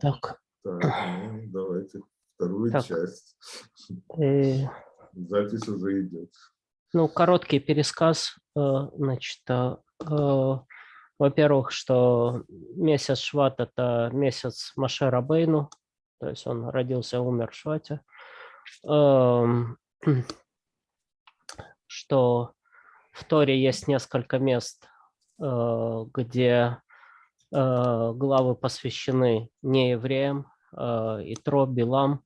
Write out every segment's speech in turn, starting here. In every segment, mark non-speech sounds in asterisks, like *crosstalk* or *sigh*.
Так. Так, ну, давайте вторую Так. часть. э, Запись уже идет. Ну, короткий пересказ. э, Значит, э, э, во-первых, что месяц Шват – это месяц Маше Рабейну, то есть он родился и умер в Швате. Эм, *clears throat* Что в Торе есть несколько мест, где главы посвящены неевреям, э, Итро, Билам,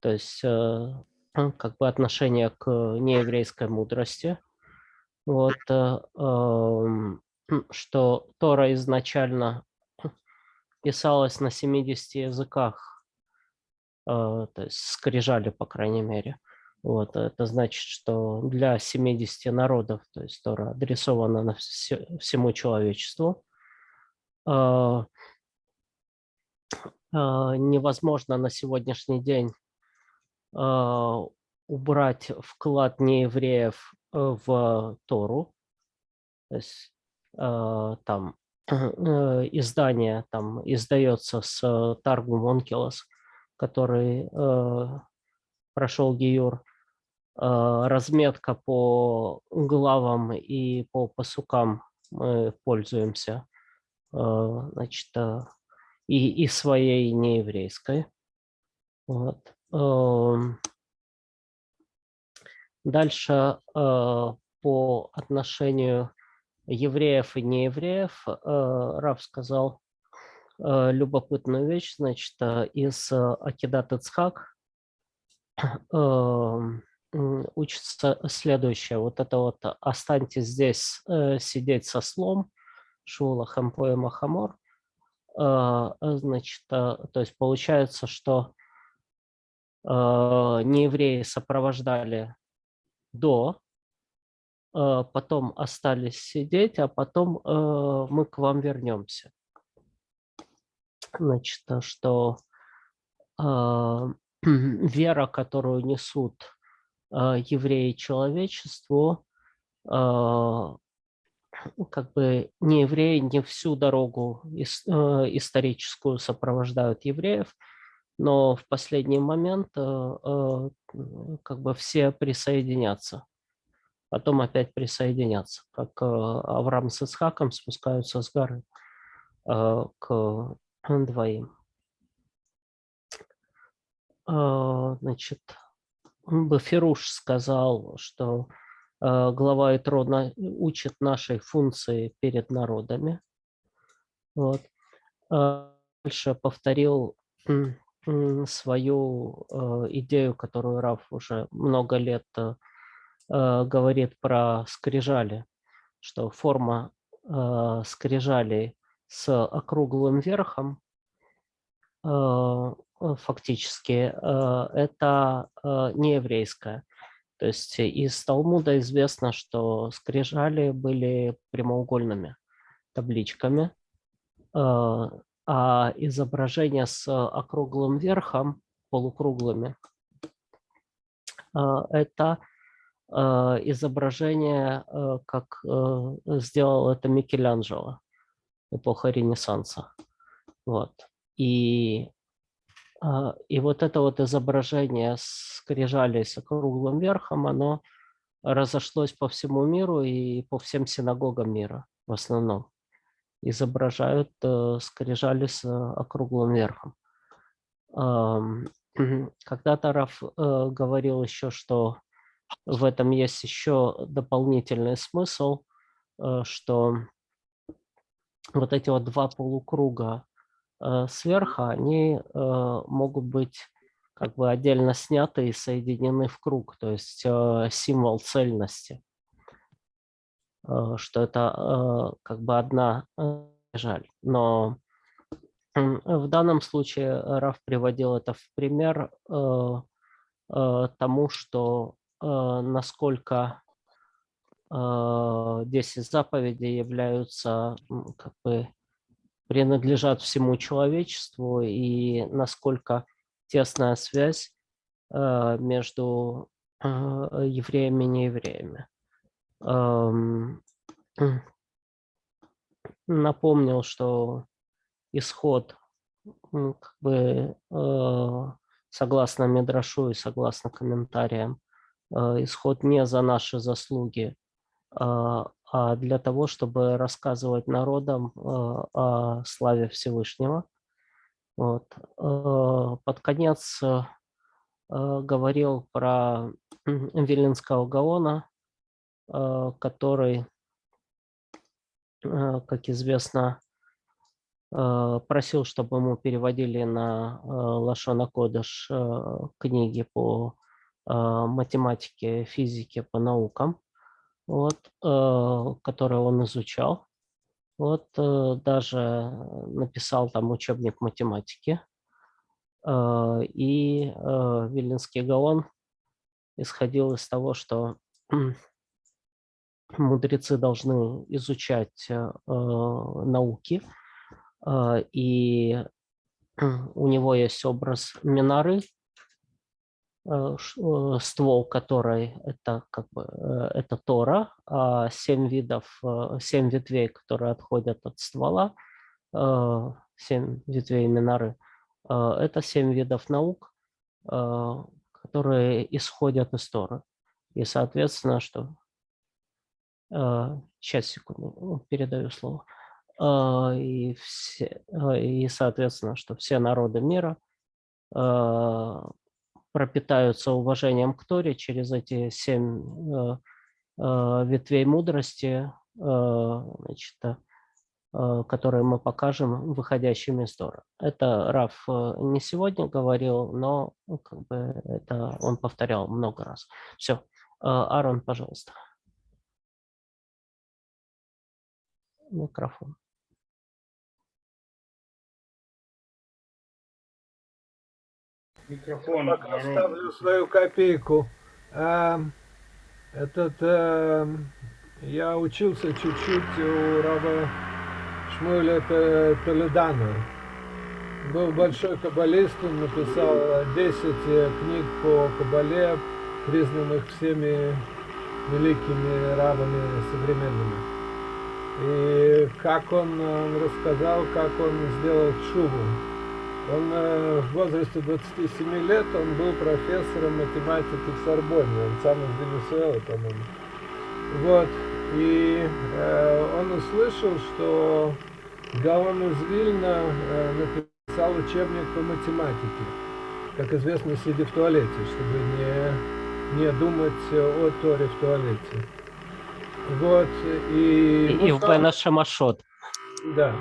то есть э, ну, как бы отношение к нееврейской мудрости. Вот, э, эм, что Тора изначально писалась на 70 языках, э, то есть скрижали, по крайней мере. Вот, это значит, что для 70 народов, то есть Тора адресована на все, всему человечеству. Э, э, невозможно на сегодняшний день э, убрать вклад неевреев э, в Тору. То есть там *clears throat* э, издание там издается с э, Таргум Онкелос, который прошел Гиюр. Э, разметка по главам и по посукам мы пользуемся значит, э, и, и своей, нееврейской. Вот. Дальше э, по отношению евреев и неевреев Рав сказал любопытную вещь. Значит, из Акидат Ицхак *clears throat* учится следующее. Вот это вот «останьтесь здесь э, сидеть со слом», Шула Хампоя Махамор. Э, Значит, э, то есть получается, что э, неевреи сопровождали до, потом остались сидеть, а потом мы к вам вернемся. Значит, что *clears throat* вера, которую несут евреи человечеству, как бы не евреи не всю дорогу э, историческую сопровождают евреев, но в последний момент э, э, как бы все присоединятся, потом опять присоединятся, как Авраам с Исхаком спускаются с горы к двоим. Значит, Бафируш сказал, что глава Итро на- учит нашей функции перед народами. Вот. Э, Дальше повторил свою э, идею, которую Раф уже много лет э, э, говорит про скрижали, что форма э, скрижалей с округлым верхом э, э, фактически э, это э, не еврейская. То есть из Талмуда известно, что скрижали были прямоугольными табличками, э, а изображения с округлым верхом, полукруглыми, э, это э, изображение, как сделал это Микеланджело, эпоха Ренессанса. Вот. И, и вот это вот изображение скрижали с округлым верхом, оно разошлось по всему миру и по всем синагогам мира в основном. Изображают э, скрижали с э, округлым верхом. *clears throat* Когда-то Раф э, говорил еще, что в этом есть еще дополнительный смысл, что вот эти вот два полукруга сверху, они э, могут быть как бы отдельно сняты и соединены в круг, то есть э, символ цельности, э, что это э, как бы одна э, жаль. Но в данном случае Раф приводил это в пример э, э, тому, что э, насколько э, 10 заповедей являются как бы принадлежат всему человечеству и насколько тесная связь э, между э, евреями и неевреями. Эм, *clears throat* Напомнил, что исход как бы, э, согласно Медрашу и согласно комментариям, исход не за наши заслуги, а для того, чтобы рассказывать народам э, о славе Всевышнего. Вот. Э, Под конец говорил про Виленского Гаона, который, как известно, просил, чтобы ему переводили на Лашона Кодыш книги по математике, физике, по наукам, вот, э, которые он изучал. Вот э, даже написал там учебник математики. Э, И э, Виленский Гаон исходил из того, что *clears throat* мудрецы должны изучать э, э, науки, э, и *clears throat* у него есть образ Минары, э, э, ствол которой это как бы э, это Тора, а семь видов, э, семь ветвей, которые отходят от ствола, э, семь ветвей Минары, э, это семь видов наук, э, которые исходят из Торы. И, соответственно, что Сейчас, секунду, передаю слово. И, все, и, соответственно, что все народы мира пропитаются уважением к Торе через эти семь а, а, ветвей мудрости, а, значит, которые мы покажем выходящими из Тора. Это Раф не сегодня говорил, но ну, как бы это он повторял много раз. Все. Аарон, пожалуйста. Микрофон. Микрофон. Пока ставлю свою копейку. А, этот, э, я учился чуть-чуть у Рава Шмуэля Т- Толедана. Был большой каббалист, он написал 10 э, книг по каббале, признанных всеми великими равами современными. И как он, он рассказал, как он сделал шубу. Он э, в возрасте 27 лет, он был профессором математики в Сорбонне, он сам из Венесуэлы, по-моему. Вот, и э, он услышал, что Гаон из Вильна э, написал учебник по математике, как известно, сидя в туалете, чтобы не, не думать о Торе в туалете. Вот, и... И, и в стало- Бена Шамашот. Да.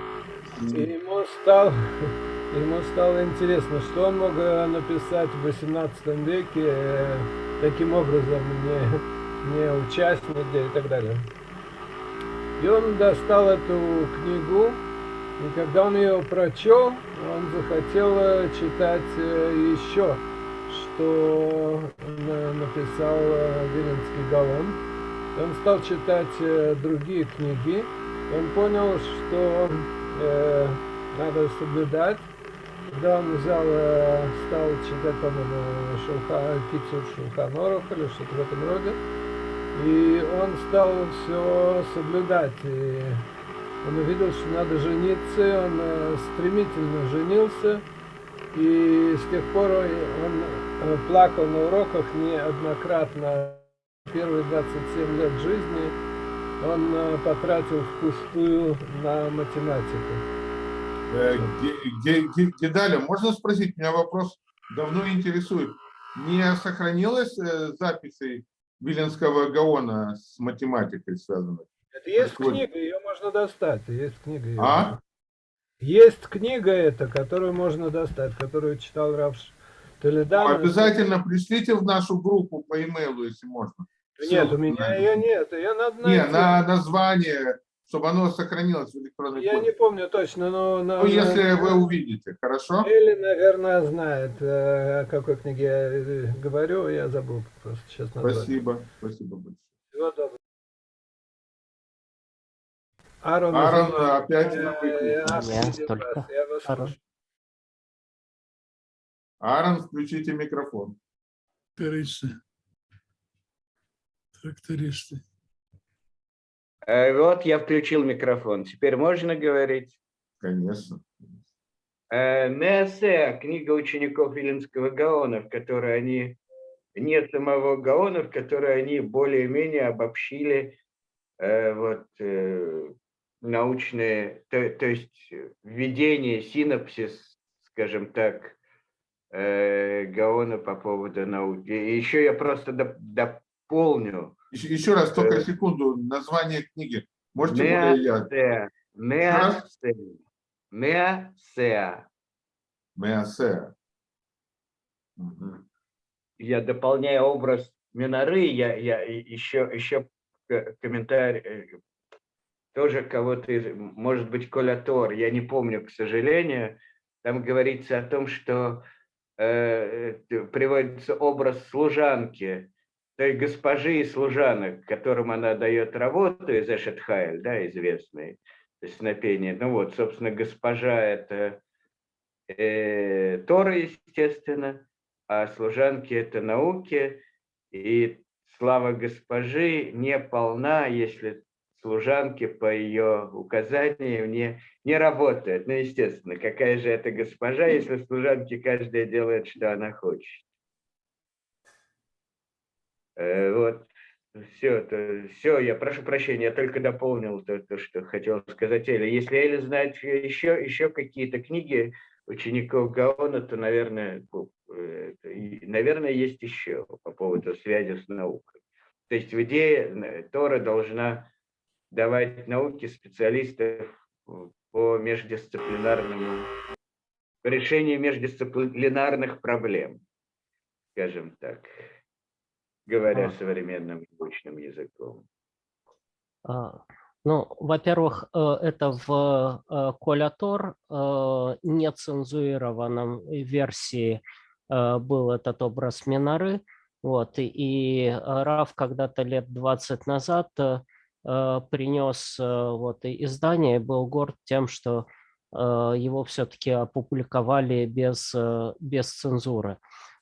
И ему стало, ему стало интересно, что он мог э, написать в 18 веке э, таким образом, не, не учась нигде и так далее. И он достал эту книгу, и когда он ее прочел, он захотел э, читать э, еще, что на- написал Виленский Гаон. Он стал читать другие книги, он понял, что э, надо соблюдать. Когда он взял, э, стал читать, по-моему, Шулха, Кицур Шулханорух или что-то в этом роде, и он стал все соблюдать. И он увидел, что надо жениться, и он э, стремительно женился, и с тех пор он э, плакал на уроках неоднократно. Первые 27 лет жизни он потратил впустую на математику. Э, Ге- Ге- Ге- Гедаля, можно спросить? Меня вопрос давно интересует. Не сохранилось э, записей Виленского Гаона с математикой связанных? Это есть Какой? книга, ее можно достать. Есть книга. её А? Есть книга эта, которую можно достать, которую читал Равш Толедан. Обязательно пришлите в нашу группу по имейлу, если можно. Нет, Ссылку у меня ее нет. Ее надо Не, найти. на название, чтобы оно сохранилось в электронной Я не форме. помню точно, но... на- Ну, если вы увидите, хорошо? Элли, наверное, знает, э, о какой книге я э, говорю. Я забыл просто сейчас название. Спасибо, спасибо большое. Всего доброго. Аарон, Аарон, извини, опять э, я Я обидел только я вас слушаю. Аарон, включите микрофон. Трактористы. Трактористы. Э, Вот я включил микрофон. Теперь можно говорить? Конечно. Э, Неосеа, книга учеников Виленского Гаона, в которой они, не самого Гаона, в которой они более-менее обобщили э, вот, научные, то, то есть введение, синапсис, скажем так, Гаона по поводу науки. И еще я просто доп- дополню. Еще, еще раз, только Э. секунду, название книги. Можете более я? Неосеа. Неосеа. Меосе. Я дополняю образ Миноры, я, я еще, еще комментарий, э, тоже кого-то, из- может быть, Коля Тор, я не помню, к сожалению, там говорится о том, что э, э, приводится образ служанки, той госпожи и служанок, которым она дает работу из Эшетхайль, да, известный, песнопение. Ну вот, собственно, госпожа – это э, Тора, естественно, а служанки – это науки, и слава госпожи не полна, если служанки по ее указаниям не, не работают. Ну, естественно, какая же это госпожа, если служанки каждая делает, что она хочет. Э, Вот, все, то, все, я прошу прощения, я только дополнил то, то что хотел сказать Эля. Если Эля знает еще, еще какие-то книги учеников Гаона, то, наверное, э, наверное, есть еще по поводу связи с наукой. То есть в идее э, Тора должна давать науке специалистов по междисциплинарному решению междисциплинарных проблем, скажем так, говоря А. современным научным языком. А, Ну, во-первых, э, это в э, Колятор э, нецензурированном версии был этот образ Миноры. Вот, и, Раф когда-то лет 20 назад принес вот, издание и был горд тем, что его все-таки опубликовали без, без цензуры.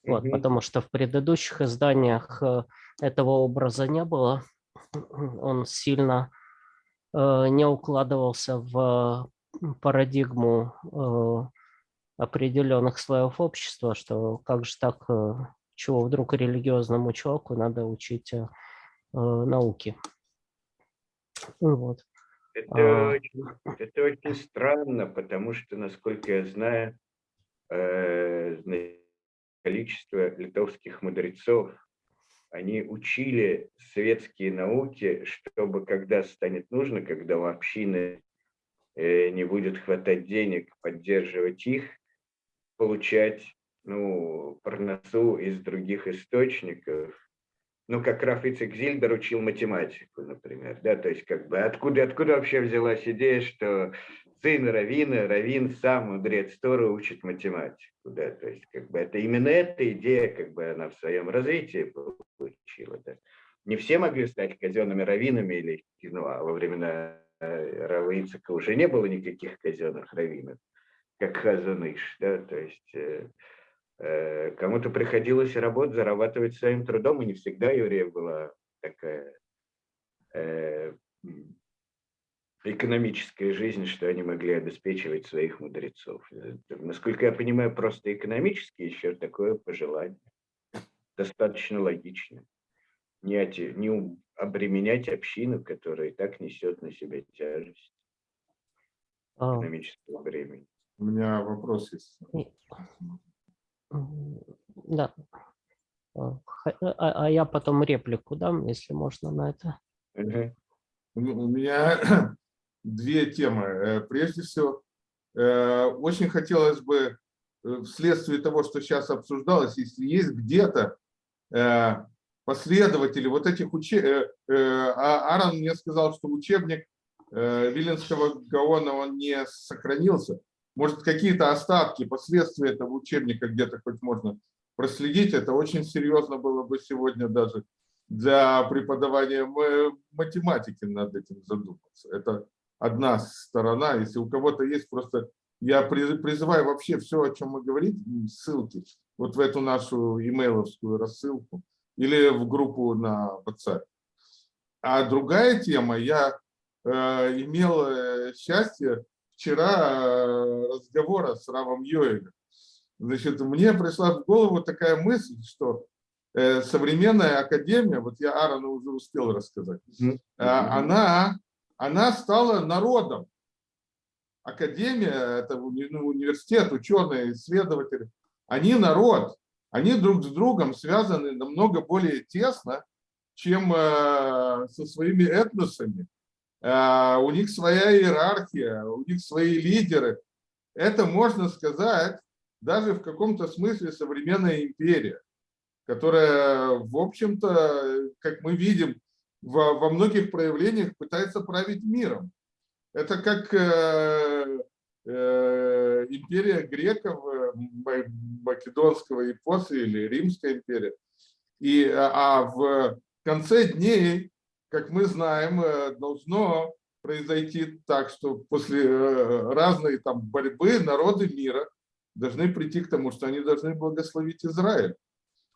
Вот, потому что в предыдущих изданиях э, этого образа не было. *clears throat* Он сильно э, не укладывался в парадигму э, определенных слоев общества, что как же так, чего вдруг религиозному человеку надо учить науки. Вот. Это, А. очень, это очень странно, потому что, насколько я знаю, э, количество литовских мудрецов, они учили светские науки, чтобы когда станет нужно, когда у общины э, не будет хватать денег поддерживать их, получать ну, парносу из других источников. Ну, как Раф Ицек Зильбер учил математику, например. Да? То есть, как бы, откуда, откуда вообще взялась идея, что сын Равина, Равин сам, мудрец Тора, учит математику. Да? То есть, как бы, это именно эта идея, как бы, она в своем развитии получила. Да? Не все могли стать казенными раввинами, или, ну, а во времена э, Рава уже не было никаких казенных раввинов, как Хазаныш. Да? То есть, э, Э, Кому-то приходилось работать, зарабатывать своим трудом, и не всегда евреев была такая э, экономическая жизнь, что они могли обеспечивать своих мудрецов. Насколько я понимаю, просто экономически еще такое пожелание. Достаточно логично. Не, оте- не обременять общину, которая и так несет на себя тяжесть А, экономического времени. У меня вопрос есть. Да. А, А, а я потом реплику дам, если можно на это. Мгм. У м- у меня две темы. Э, Прежде всего, э, очень хотелось бы, э, вследствие того, что сейчас обсуждалось, если есть где-то последователи вот этих учебников. Аарон мне сказал, что учебник Виленского Гаона, он не сохранился. Может, какие-то остатки, последствия этого учебника где-то хоть можно проследить. Это очень серьезно было бы сегодня даже для преподавания математики над этим задуматься. Это одна сторона. Если у кого-то есть, просто я приз- призываю вообще все, о чем мы говорим, ссылки вот в эту нашу имейловскую рассылку или в группу на WhatsApp. А другая тема, я э, имел э, счастье вчера э, разговора с Равом Йоэлем. Значит, мне пришла в голову такая мысль, что э, современная академия, вот я Аарону уже успел рассказать, э, она, она стала народом. Академия, это ну, университет, ученые, исследователи, они народ, они друг с другом связаны намного более тесно, чем э, со своими этносами. Э, У них своя иерархия, у них свои лидеры. Это, можно сказать, даже в каком-то смысле современная империя, которая, в общем-то, как мы видим, во, во многих проявлениях пытается править миром. Это как э, э, империя греков, э, ма- македонского эпоса или римская империя. И, а а в конце дней, как мы знаем, э, должно произойти так, что после э, разной там борьбы народы мира должны прийти к тому, что они должны благословить Израиль.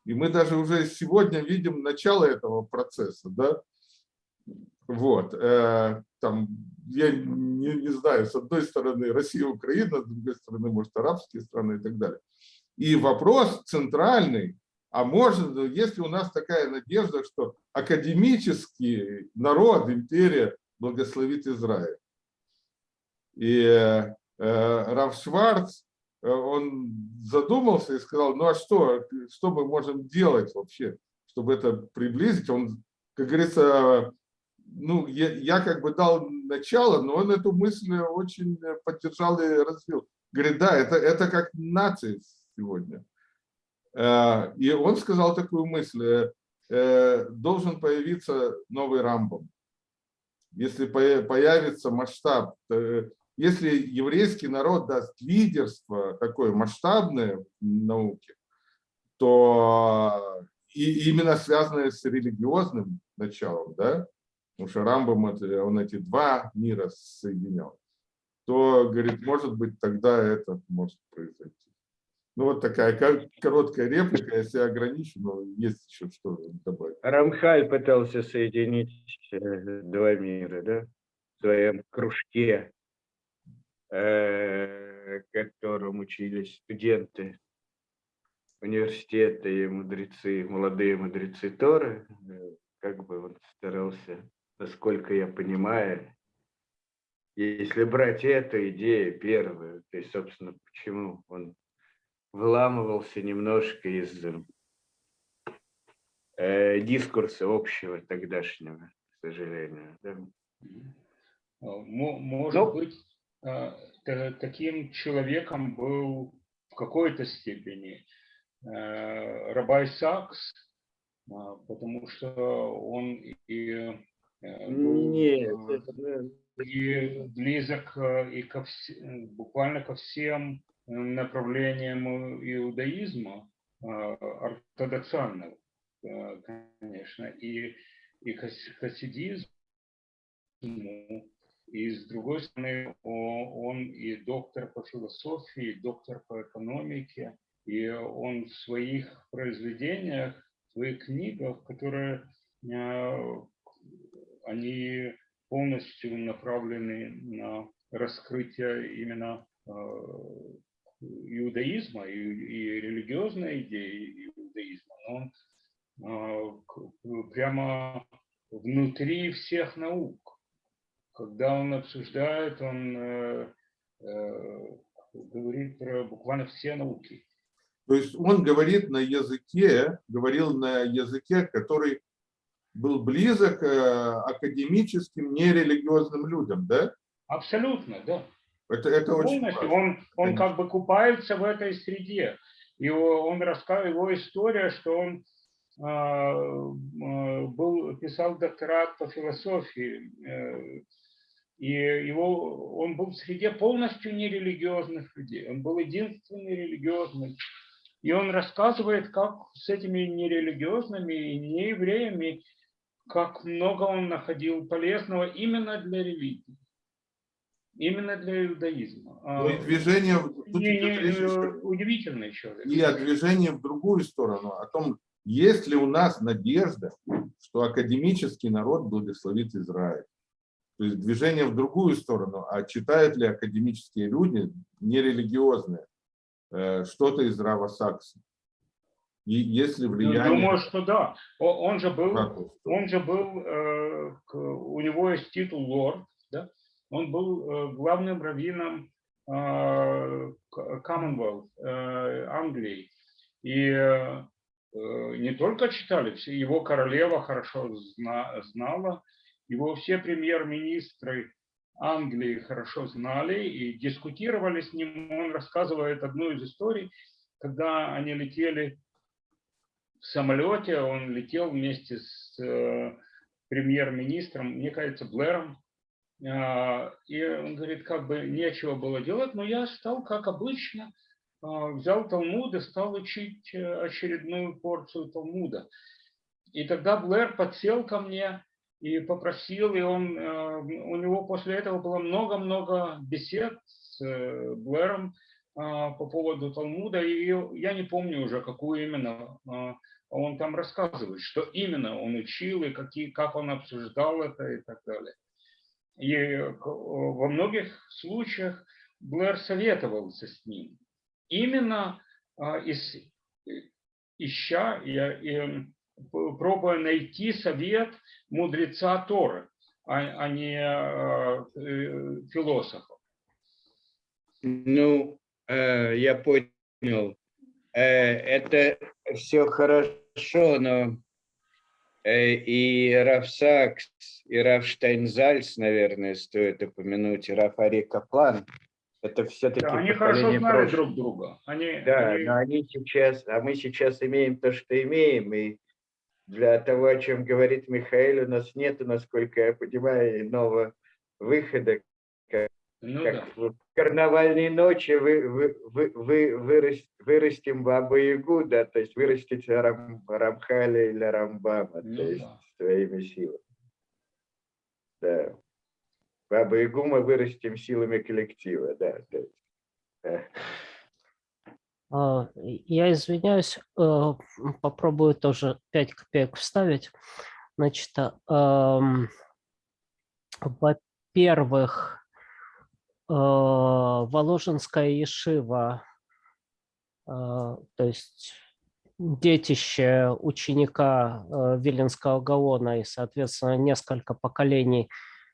И мы даже уже сегодня видим начало этого процесса, да? Вот. э, Там, я не, не знаю, с одной стороны Россия, Украина, с другой стороны, может, арабские страны и так далее. И вопрос центральный, а может, если у нас такая надежда, что академический народ, империя благословит Израиль. И э, Раф Шварц, э, он задумался и сказал, ну а что, что мы можем делать вообще, чтобы это приблизить? Он, как говорится, ну, я, я как бы дал начало, но он эту мысль очень поддержал и развил. Говорит, да, это, это как нация сегодня. Э, И он сказал такую мысль, э, э, должен появиться новый Рамбом. Если появится масштаб, если еврейский народ даст лидерство такое масштабное в науке, то и именно связанное с религиозным началом, да, потому что Рамбом это- он эти два мира соединял, то, говорит, может быть, тогда это может произойти. Ну, вот такая ко- короткая реплика, себя ограничу, но есть еще что добавить. Рамхаль пытался соединить э, два мира, да, в своем кружке, э, в котором учились студенты университета и мудрецы, молодые мудрецы Торы. Э, Как бы он старался, насколько я понимаю, если брать эту идею первую, то есть, собственно, почему он выламывался немножко из э, дискурса общего тогдашнего, к сожалению. да. Мо- Может Ну. быть, та- таким человеком был в какой-то степени э, Рабай Сакс, потому что он и э, Нет, э, это, ну, и близок э, и ко вс- э, буквально ко всем э, направлениям э, иудаизма э, ортодоксального, э, конечно, и, и хас- хасидизм, и с другой стороны, он и доктор по философии, и доктор по экономике, и он в своих произведениях, в своих книгах, которые э, они полностью направлены на раскрытие именно э, иудаизма и, и религиозной идеи иудаизма. Но он к- прямо внутри всех наук. Когда он обсуждает, он э, э, говорит про буквально все науки. То есть он говорит на языке, говорил на языке, который был близок э, академическим, нерелигиозным людям, да? Абсолютно, да. Это, это очень важно. Он, он Конечно. как бы купается в этой среде. И он рассказывает, его история, что он м, был, писал докторат по философии, э, и его, он был в среде полностью нерелигиозных людей. Он был единственный религиозный. И он рассказывает, как с этими нерелигиозными и неевреями, как много он находил полезного именно для религии, именно для иудаизма. Ну и А, движение, не- не- речь э, удивительный человек. и о движении в другую сторону, о том, есть ли у нас надежда, что академический народ благословит Израиль. То есть движение в другую сторону. А читают ли академические люди, нерелигиозные, э, что-то из Рава Сакса? И если Ну, влияние... Думаю, что да. Он же был, он же был, э, у него есть титул лорд, да? Он был э, главным раввином э, Commonwealth Англии. И не только читали, его королева хорошо зна- знала, его все премьер-министры Англии хорошо знали и дискутировали с ним. Он рассказывает одну из историй, когда они летели в самолете, он летел вместе с э, премьер-министром, мне кажется, Блэром. А, И он говорит, как бы нечего было делать, но я стал, как обычно, а, взял Талмуд и стал учить э, очередную порцию Талмуда. И тогда Блэр подсел ко мне и попросил, и он, э, у него после этого было много-много бесед с э, Блэром по поводу Талмуда, и я не помню уже, какую именно а, он там рассказывает, что именно он учил и какие, как он обсуждал это и так далее. И во многих случаях Блэр советовался с ним. Именно а, из, ища и, и, м, п- пробуя найти совет мудреца Торы, а, а не а, э, философа. Ну, я понял. Э, это все хорошо, но э, и Раф Сакс, и Раф Штайнзальц, наверное, стоит упомянуть, и Раф Ари Каплан. Это все-таки Да, они хорошо знали прошлого. друг друга. Они, Да, они- но они сейчас, а мы сейчас имеем то, что имеем, и для того, о чем говорит Михаил, у нас нет, насколько я понимаю, иного выхода, ну как да. в карнавальные ночи вы, вы, вы, вы вырас- вырастим Бабу Ягу, да, то есть вырастите Рам, Рамхаля или Рамбама, Ну то есть да. своими силами. Да. Бабу Ягу мы вырастим силами коллектива, да. то есть, э, А, Я извиняюсь, э, попробую тоже 5 копеек вставить. Значит, а, во-первых, Воложенская Ешива, э, то есть детище ученика э, Виленского Гаона и, соответственно, несколько поколений,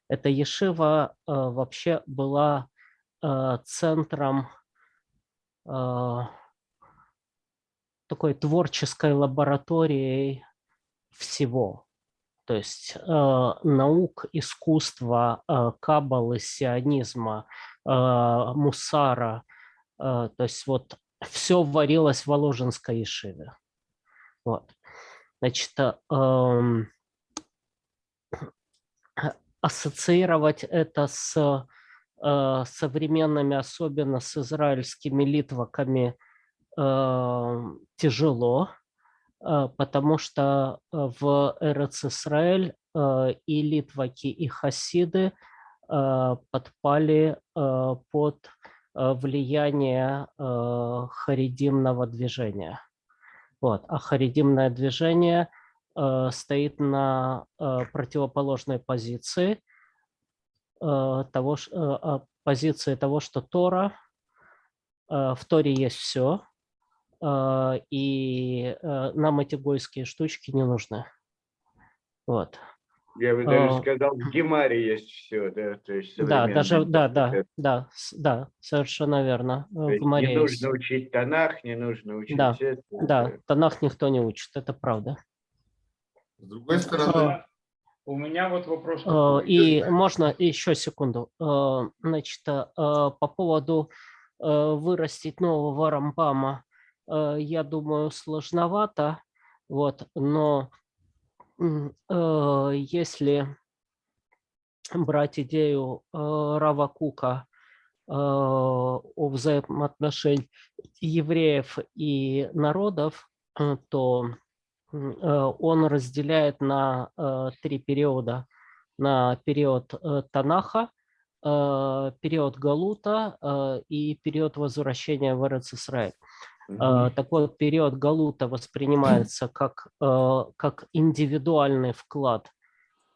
эта Ешива вообще была центром такой творческой лабораторией всего. То есть э, наук, искусства, э, каббалы, сионизма, э, мусара. э, то есть вот все варилось в Воложенской Ешиве. Вот. Значит, э, эм, ассоциировать это с э, современными, особенно с израильскими литваками, э, тяжело, потому что э, в Эрец Исраэль э, и литваки, и хасиды э, подпали э, под э, влияние э, харидимного движения. Вот. А харидимное движение э, стоит на э, противоположной позиции э, того, э, а, позиции того, что Тора, э, в Торе есть все, и э, нам эти гойские штучки не нужны. Вот. Я бы даже А, сказал, в Гемаре есть все, да, то есть Да, даже, да, да, да, да, совершенно верно. В есть Гемаре Не есть. нужно учить Танах, не нужно учить Да, это. Да, Танах никто не учит, это правда. С другой стороны, У меня вот вопрос такой. И можно еще секунду. Значит, по поводу вырастить нового рамбама, я думаю, сложновато. Вот, но э, если брать идею э, Рава Кука э, о взаимоотношении евреев и народов, э, то э, он разделяет на э, три периода. На период э, Танаха, э, период Галута э, и период возвращения в Эрец Э, Так вот, период Галута воспринимается как, э, как индивидуальный вклад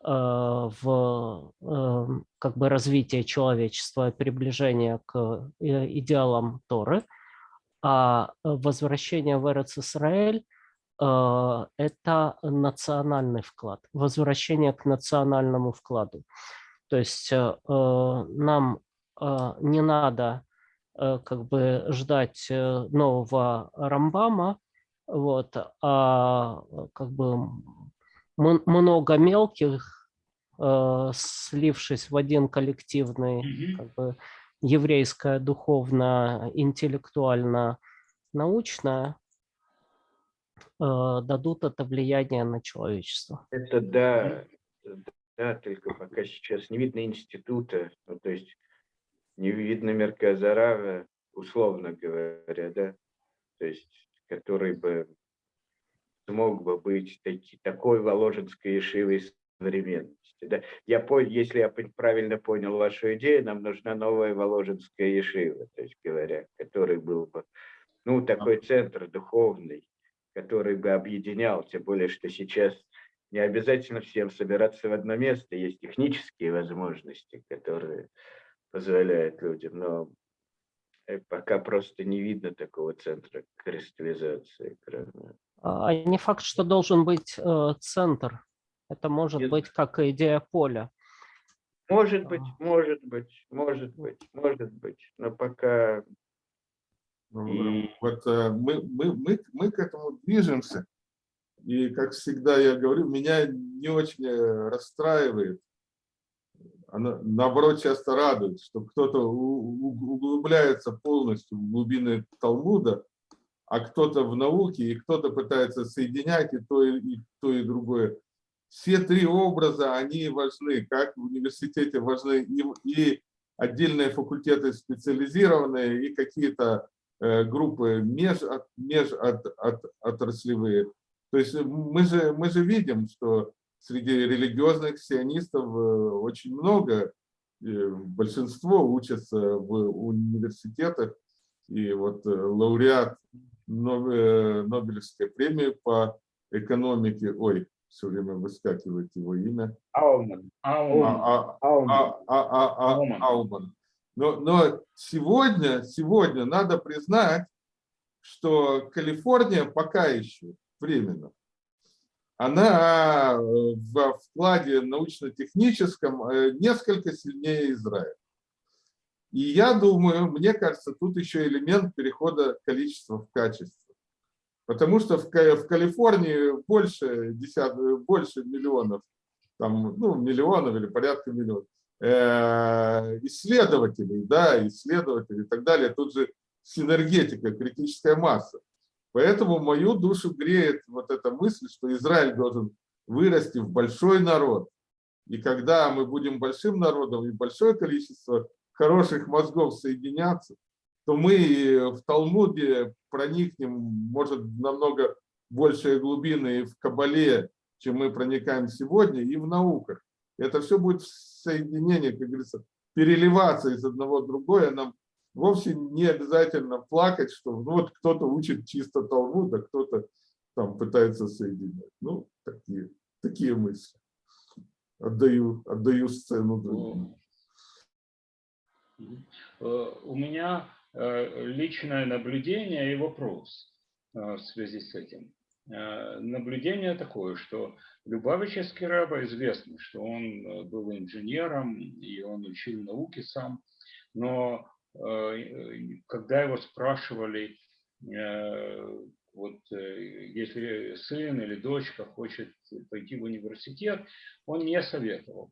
в э, как бы развитие человечества, приближение к идеалам Торы, а возвращение в Эрец-Исраэль – это национальный вклад, возвращение к национальному вкладу. То есть нам не надо как бы ждать нового Рамбама, вот, а как бы много мелких, э, слившись в один коллективный, Мгм. как бы еврейское, духовно, интеллектуально, научное, э, дадут это влияние на человечество. Это да, да, только пока сейчас не видно института, ну, то есть не видно Мерказарава, условно говоря, да, то есть который бы смог бы быть таки, такой Воложенской Ешивой современности. Да? Я понял, если я правильно понял вашу идею, нам нужна новая Воложенская Ешива, то есть говоря, который был бы ну, такой центр духовный, который бы объединял, тем более, что сейчас не обязательно всем собираться в одно место, есть технические возможности, которые позволяют людям, но э, пока просто не видно такого центра кристаллизации. А не факт, что должен быть э, центр. Это может Нет. быть как идея поля. Может быть, А. может быть, может быть, может быть, но пока Ну, И- Вот э, мы, мы, мы, мы к этому движемся. И, как всегда я говорю, меня не очень э, расстраивает, а на- наоборот часто радует, что кто-то углубляется полностью в глубины Талмуда, а кто-то в науке, и кто-то пытается соединять и то, и, и то, и другое. Все три образа, они важны, как в университете важны и, и отдельные факультеты специализированные, и какие-то э, группы меж, от, меж от, от, отраслевые. То есть мы же, мы же видим, что среди религиозных сионистов э, очень много, большинство учатся в университетах, и вот э, лауреат э, Нобелевской премии по экономике, ой, все время выскакивает его имя, Ауман, а, а, а, а, а. Ауман. Но, но сегодня, сегодня надо признать, что Калифорния пока еще временно, она э, в вкладе научно-техническом э, несколько сильнее Израиля. И я думаю, мне кажется, тут еще элемент перехода количества в качество. Потому что в, в Калифорнии больше, десят, больше миллионов, там, ну, миллионов или порядка миллионов э, исследователей, да, исследователей и так далее. Тут же синергетика, критическая масса. Поэтому мою душу греет вот эта мысль, что Израиль должен вырасти в большой народ. И когда мы будем большим народом и большое количество хороших мозгов соединяться, то мы в Талмуде проникнем, может, намного большие глубины в Кабале, чем мы проникаем сегодня, и в науках. Это все будет в соединении, как говорится, переливаться из одного в другое. Нам вовсе не обязательно плакать, что ну, вот кто-то учит чисто Талмуд, а кто-то там пытается соединять. Ну, такие, такие мысли. Отдаю, отдаю сцену другим. Э, У меня э, личное наблюдение и вопрос э, в связи с этим. Наблюдение такое, что Любавический раба известно, что он был инженером и он учил науки сам, но когда его спрашивали, э, вот э, если сын или дочка хочет пойти в университет, он не советовал.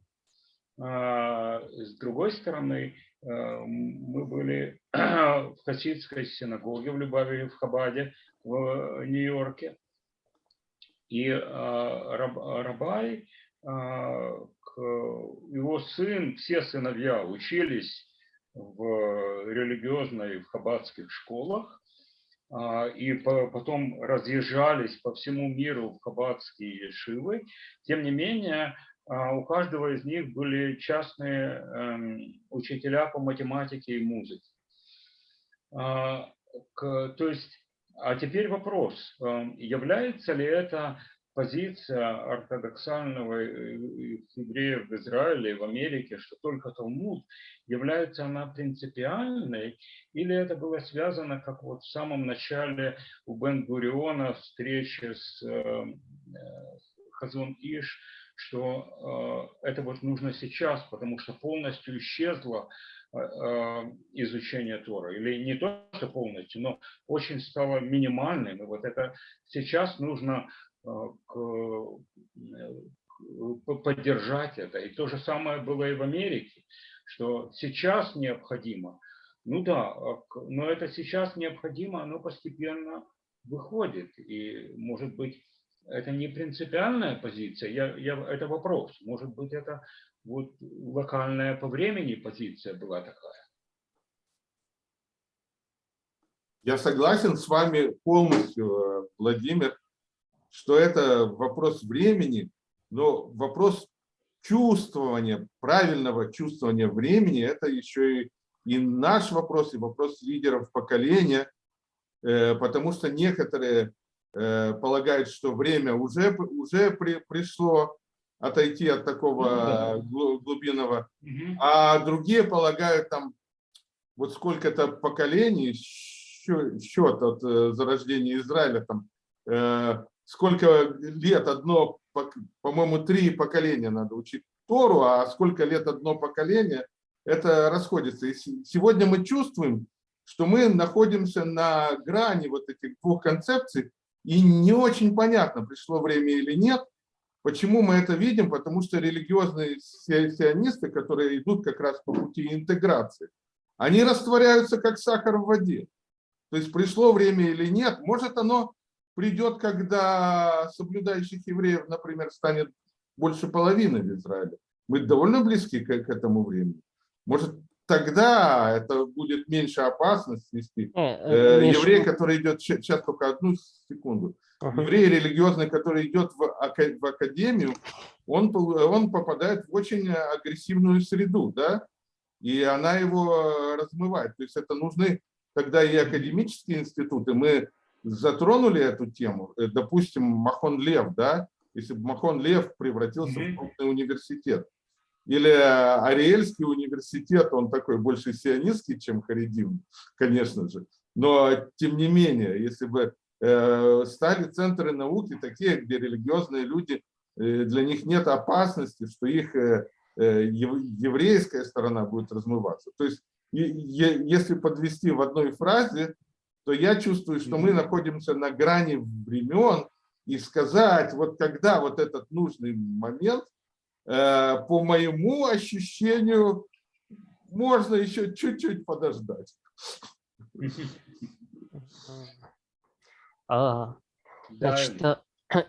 А, С другой стороны, э, мы были *clears throat* в хасидской синагоге в Любави, в Хабаде, в Нью-Йорке. И раб- Рабай, его сын, все сыновья учились в религиозной, в хаббатских школах, а, и по- потом разъезжались по всему миру в хаббатские ешивы. Тем не менее, а, у каждого из них были частные эм, учителя по математике и музыке. А, То есть, а теперь вопрос, эм, является ли это позиция ортодоксального э, еврея в Израиле, в Америке, что только Талмуд, является она принципиальной, или это было связано, как вот в самом начале у Бен-Гуриона встречи с э, Хазон Иш, что э, это вот нужно сейчас, потому что полностью исчезло э, э, изучение Тора. Или не то, что полностью, но очень стало минимальным. И вот это сейчас нужно поддержать это. И то же самое было и в Америке, что сейчас необходимо, ну да, но это сейчас необходимо, оно постепенно выходит. И, может быть, это не принципиальная позиция, я, я, это вопрос. Может быть, это вот локальная по времени позиция была такая. Я согласен с вами полностью, Владимир, что это вопрос времени, но вопрос чувствования, правильного чувствования времени, это еще и, и наш вопрос, и вопрос лидеров поколения, э, потому что некоторые Э, полагает, что время уже, уже при, пришло отойти от такого ну глубинного, а другие полагают там вот сколько-то поколений, счет от э, зарождения Израиля, там, сколько лет одно, по-моему, три поколения надо учить Тору, а сколько лет одно поколение, это расходится. И сегодня мы чувствуем, что мы находимся на грани вот этих двух концепций, и не очень понятно, пришло время или нет. Почему мы это видим? Потому что религиозные сионисты, которые идут как раз по пути интеграции, они растворяются как сахар в воде. То есть пришло время или нет, может оно придет, когда соблюдающих евреев, например, станет больше половины в Израиле. Мы довольно близки к, к этому времени. Может, тогда это будет меньше опасность вести. Э, э, э еврей, который идет, сейчас только одну секунду, ага. еврей религиозный, который идет в, в академию, он, он попадает в очень агрессивную среду, да, и она его размывает. То есть это нужны тогда и академические институты. Мы затронули эту тему, э, допустим, Махон Лев, да, если бы Махон Лев превратился в крупный университет, или Ариэльский университет, он такой больше сионистский, чем Харидим, конечно же. Но тем не менее, если бы э, стали центры науки такие, где религиозные люди, э, для них нет опасности, что их э, еврейская сторона будет размываться. То есть, если подвести в одной фразе, то я чувствую, что мы находимся на грани времен, и сказать, вот когда вот этот нужный момент – Э, по моему ощущению, можно еще чуть-чуть подождать. А, значит, э,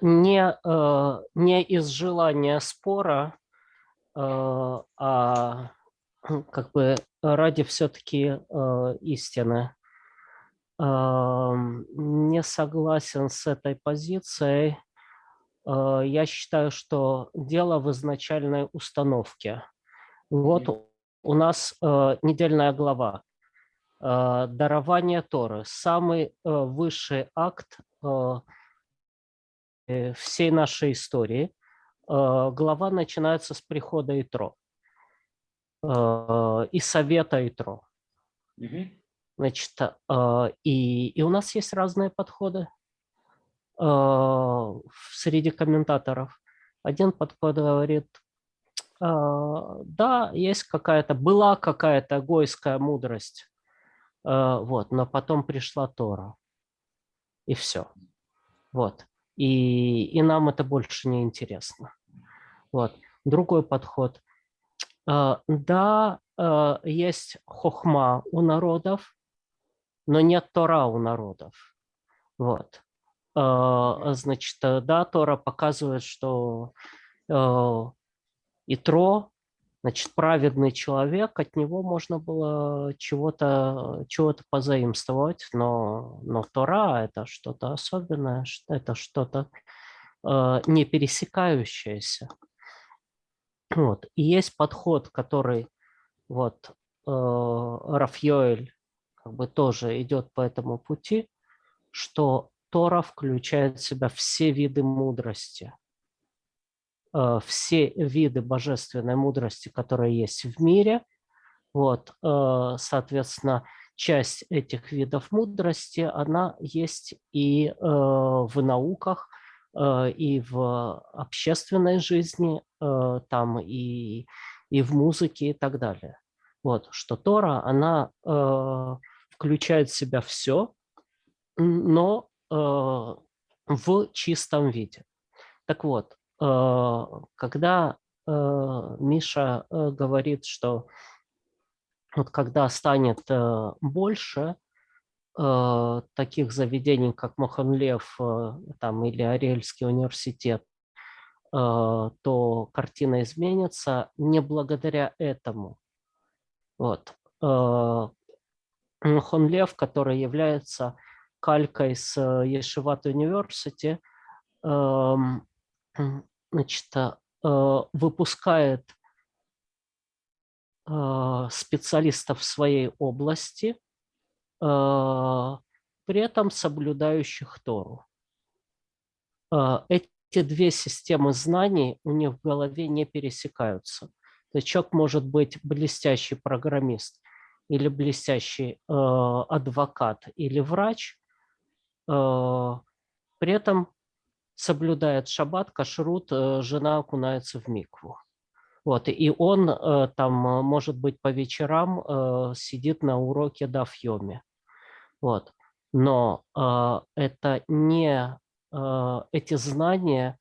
не, э, не из желания спора, а как бы ради все-таки истины. Не согласен с этой позицией Э, я считаю, что дело в изначальной установке. Вот у нас э, недельная глава. Э, дарование Торы. Самый высший акт всей нашей истории. Глава начинается с прихода Итро и совета Итро. Значит, и, и у нас есть разные подходы. А, среди комментаторов. Один подход говорит, а, да, есть какая-то, была какая-то гойская мудрость, а, вот, но потом пришла Тора, и все. Вот. И, и нам это больше не интересно. Вот. Другой подход. Да, есть хохма у народов, но нет Тора у народов. Вот. А, значит, э, да, Тора показывает, что э, Итро, значит, праведный человек, от него можно было чего-то чего, -то, позаимствовать, но, но Тора – это что-то особенное, это что-то э, не пересекающееся. Вот. И есть подход, который вот Рафьёэль как бы тоже идет по этому пути, что Тора включает в себя все виды мудрости, э, все виды божественной мудрости, которые есть в мире. Вот, э, соответственно, часть этих видов мудрости, она есть и э, в науках, и в общественной жизни, там и, и в музыке и так далее. Вот, что Тора, она включает в себя все, но э, в чистом виде. Так вот, э, когда э, Миша говорит, что вот когда станет больше таких заведений, как Моханлев там, или Ариэльский университет, то картина изменится не благодаря этому. Вот. Моханлев, который является калькой с Ешиват Университи, эм, значит, э, выпускает э, специалистов в своей области, э, при этом соблюдающих Тору. Эти две системы знаний у них в голове не пересекаются. То есть человек может быть блестящий программист или блестящий адвокат или врач, Э, при этом соблюдает шаббат, кашрут, э, жена окунается в микву. Вот, и он э, там, может быть, по вечерам сидит на уроке дафьоме. Вот. Но это не эти знания,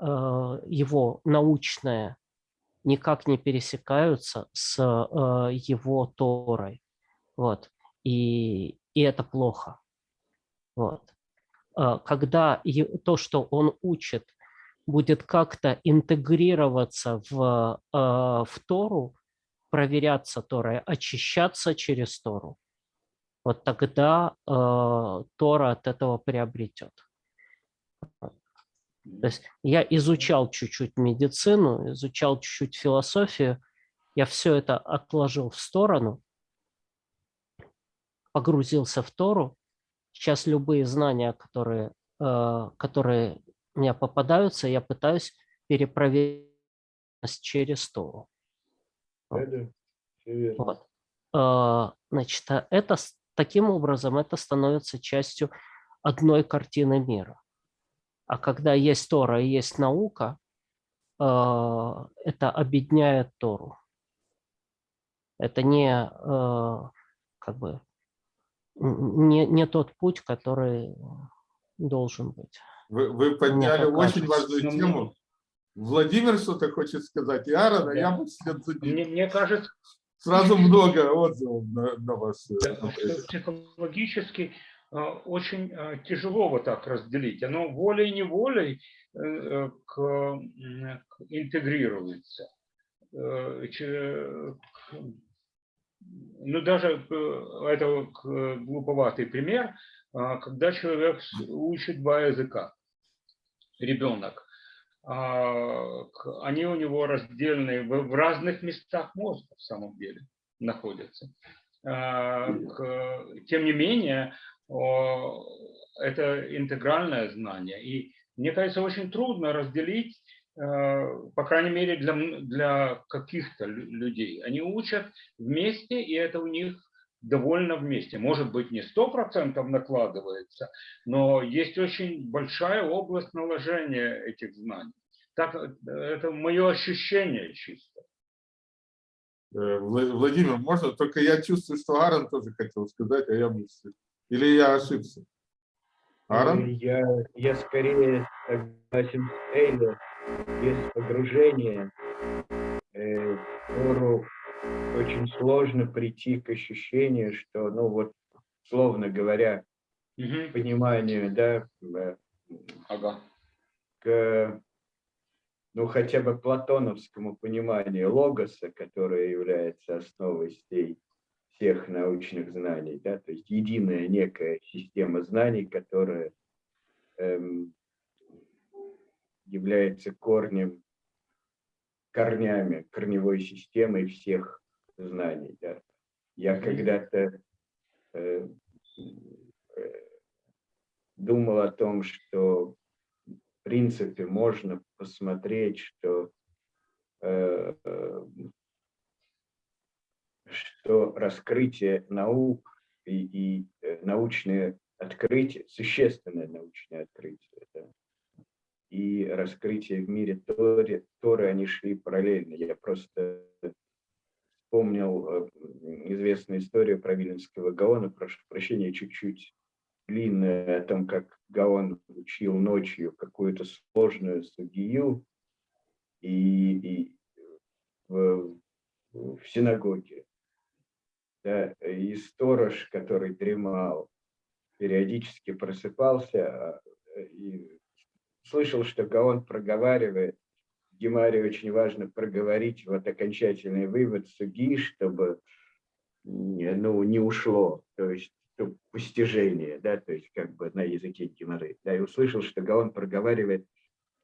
его научные, никак не пересекаются с его Торой. Вот. И, и это плохо. Вот. А, когда то, что он учит, будет как-то интегрироваться в, а, в Тору, проверяться Торой, очищаться через Тору, вот тогда э, Тора от этого приобретет. То есть я изучал чуть-чуть медицину, изучал чуть-чуть философию, я все это отложил в сторону, погрузился в Тору, Сейчас любые знания, которые, э, которые мне попадаются, я пытаюсь перепроверить через Тору. Вот. Э, значит, а это, таким образом это становится частью одной картины мира. А когда есть Тора и есть наука, э, это объединяет Тору. Это не как бы не, не тот путь, который должен быть. Вы, вы подняли очень важную тему. Владимир что-то хочет сказать, и Аарон, а я бы вслед за Мне, мне кажется... Сразу много отзывов на, на вас. Э, психологически э, очень э, тяжело вот так разделить. Оно волей-неволей к, интегрируется ну, даже э, это глуповатый пример, а, когда человек учит два языка, ребенок, а, они у него раздельные в разных местах мозга в самом деле находятся. А, тем не менее, это интегральное знание. И мне кажется, очень трудно разделить Э, по крайней мере, для, для каких-то людей. Они учат вместе, и это у них довольно вместе. Может быть, не сто процентов накладывается, но есть очень большая область наложения этих знаний. Так, это мое ощущение чисто. Э, Владимир, можно? Только я чувствую, что Аарон тоже хотел сказать, а я мыслю. Или я ошибся? Аарон? Я, я скорее согласен с Эйлер без погружения э, Тору очень сложно прийти к ощущению, что, ну вот, словно говоря, угу. пониманию, да, э, ага. к, ну, хотя бы платоновскому пониманию логоса, которое является основой всей, всех научных знаний, да, то есть единая некая система знаний, которая эм, является корнем, корнями, корневой системой всех знаний. Да. Я когда-то э, э, думал о том, что в принципе можно посмотреть, что, э, э, что раскрытие наук и, и э, научные открытия, существенное научное открытие, да, и раскрытие в мире Торы, Торы, они шли параллельно. Я просто вспомнил э, известную историю про Виленского Гаона, прошу прощения, чуть-чуть длинная, о том, как Гаон учил ночью какую-то сложную судью и, и в, в синагоге. Да, и сторож, который дремал, периодически просыпался а, и слышал, что Гаон проговаривает. Гемаре очень важно проговорить вот окончательный вывод суги, чтобы ну, не ушло. То есть постижение, да, то есть как бы на языке геморрой. Да, и услышал, что Гаон проговаривает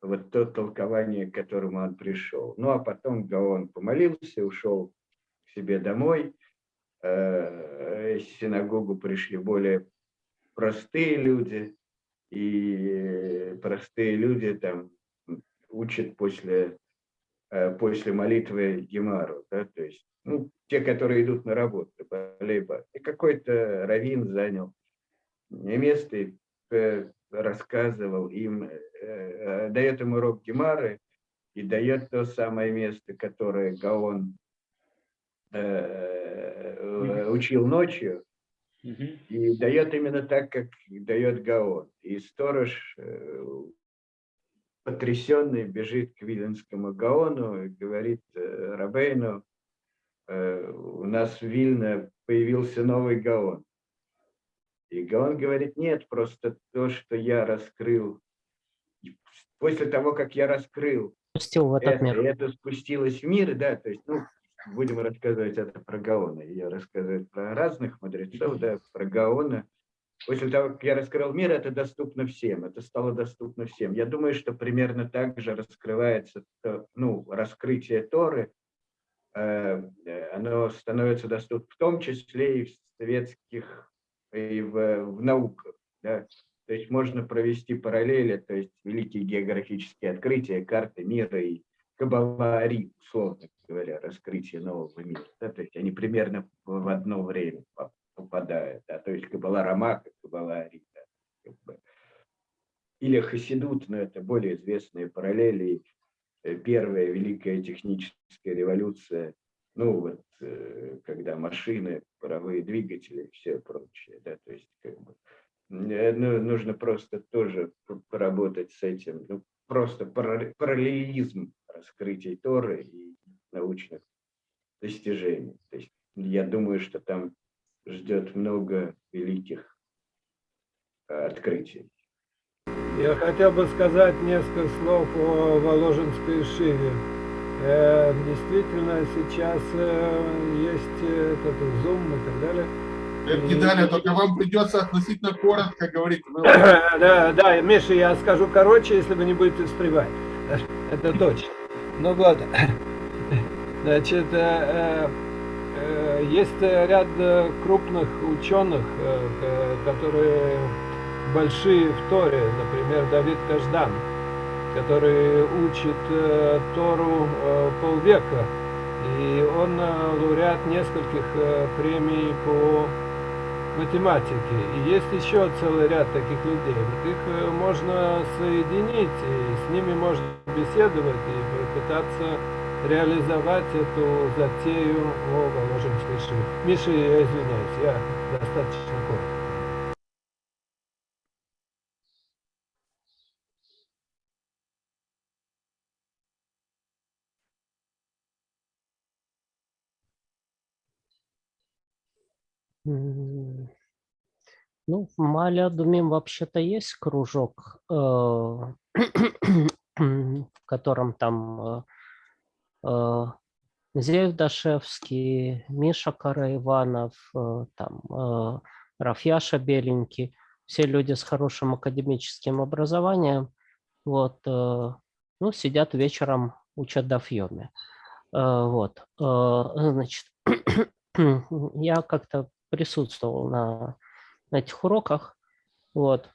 вот то толкование, к которому он пришел. Ну, а потом Гаон помолился, ушел к себе домой. Э, синагогу пришли более простые люди, и простые люди там учат после, э, после молитвы Гемару, да, то есть ну, те, которые идут на работу, либо и какой-то раввин занял место и э, рассказывал им, дает им урок Гемары и дает то самое место, которое Гаон учил ночью, и дает именно так, как дает Гаон. И сторож, потрясенный, бежит к Виленскому Гаону и говорит Рабейну, Э, у нас в Вильно появился новый Гаон. И Гаон говорит, нет, просто то, что я раскрыл, после того, как я раскрыл, Спустил в этот это, мир. это спустилось в мир, да, то есть, ну, будем рассказывать это про Гаона. Я рассказываю про разных мудрецов, да, про Гаона. После того, как я раскрыл мир, это доступно всем, это стало доступно всем. Я думаю, что примерно так же раскрывается, ну, раскрытие Торы, Э, оно становится доступно в том числе и в советских, и в, в науках. Да? То есть можно провести параллели, то есть великие географические открытия, карты мира и Кабалари, условно говоря, раскрытие нового мира. Да? То есть они примерно в одно время попадают. Да? То есть Кабала Рамака, Кабала Ари. Да? Как бы. Или Хасидут, но это более известные параллели. Э, первая великая техническая революция, ну вот, э, когда машины, паровые двигатели и все прочее, да, то есть как бы э, ну, нужно просто тоже поработать с этим, ну, просто параллелизм раскрытий Торы и научных достижений. То есть я думаю, что там ждет много великих открытий. Я хотел бы сказать несколько слов о Воложенской Шиве. Э, действительно, сейчас э, есть этот Zoom и так далее. Это не далее, только вам придется относительно коротко говорить. *laughs* Да, да, Миша, я скажу короче, если вы не будете встревать. *laughs* Это точно. Ну ладно. Значит, э, есть ряд крупных ученых, которые большие в Торе, например, Давид Каждан, который учит э, Тору э, полвека, и он э, лауреат нескольких э, премий по математике. И есть еще целый ряд таких людей. Вот их э, можно соединить, и с ними можно беседовать и пытаться реализовать эту затею о Воложенской шиве. Миша, я извиняюсь, я достаточно коротко. Ну, в Малядуме вообще-то есть кружок, э, *coughs* в котором там э, Зеев Дашевский, Миша Караиванов, там Рафьяша Беленький, все люди с хорошим академическим образованием, вот, ну, сидят вечером, учат дафьеме. Вот, значит, *clears throat* я как-то присутствовал на, на этих уроках. Вот.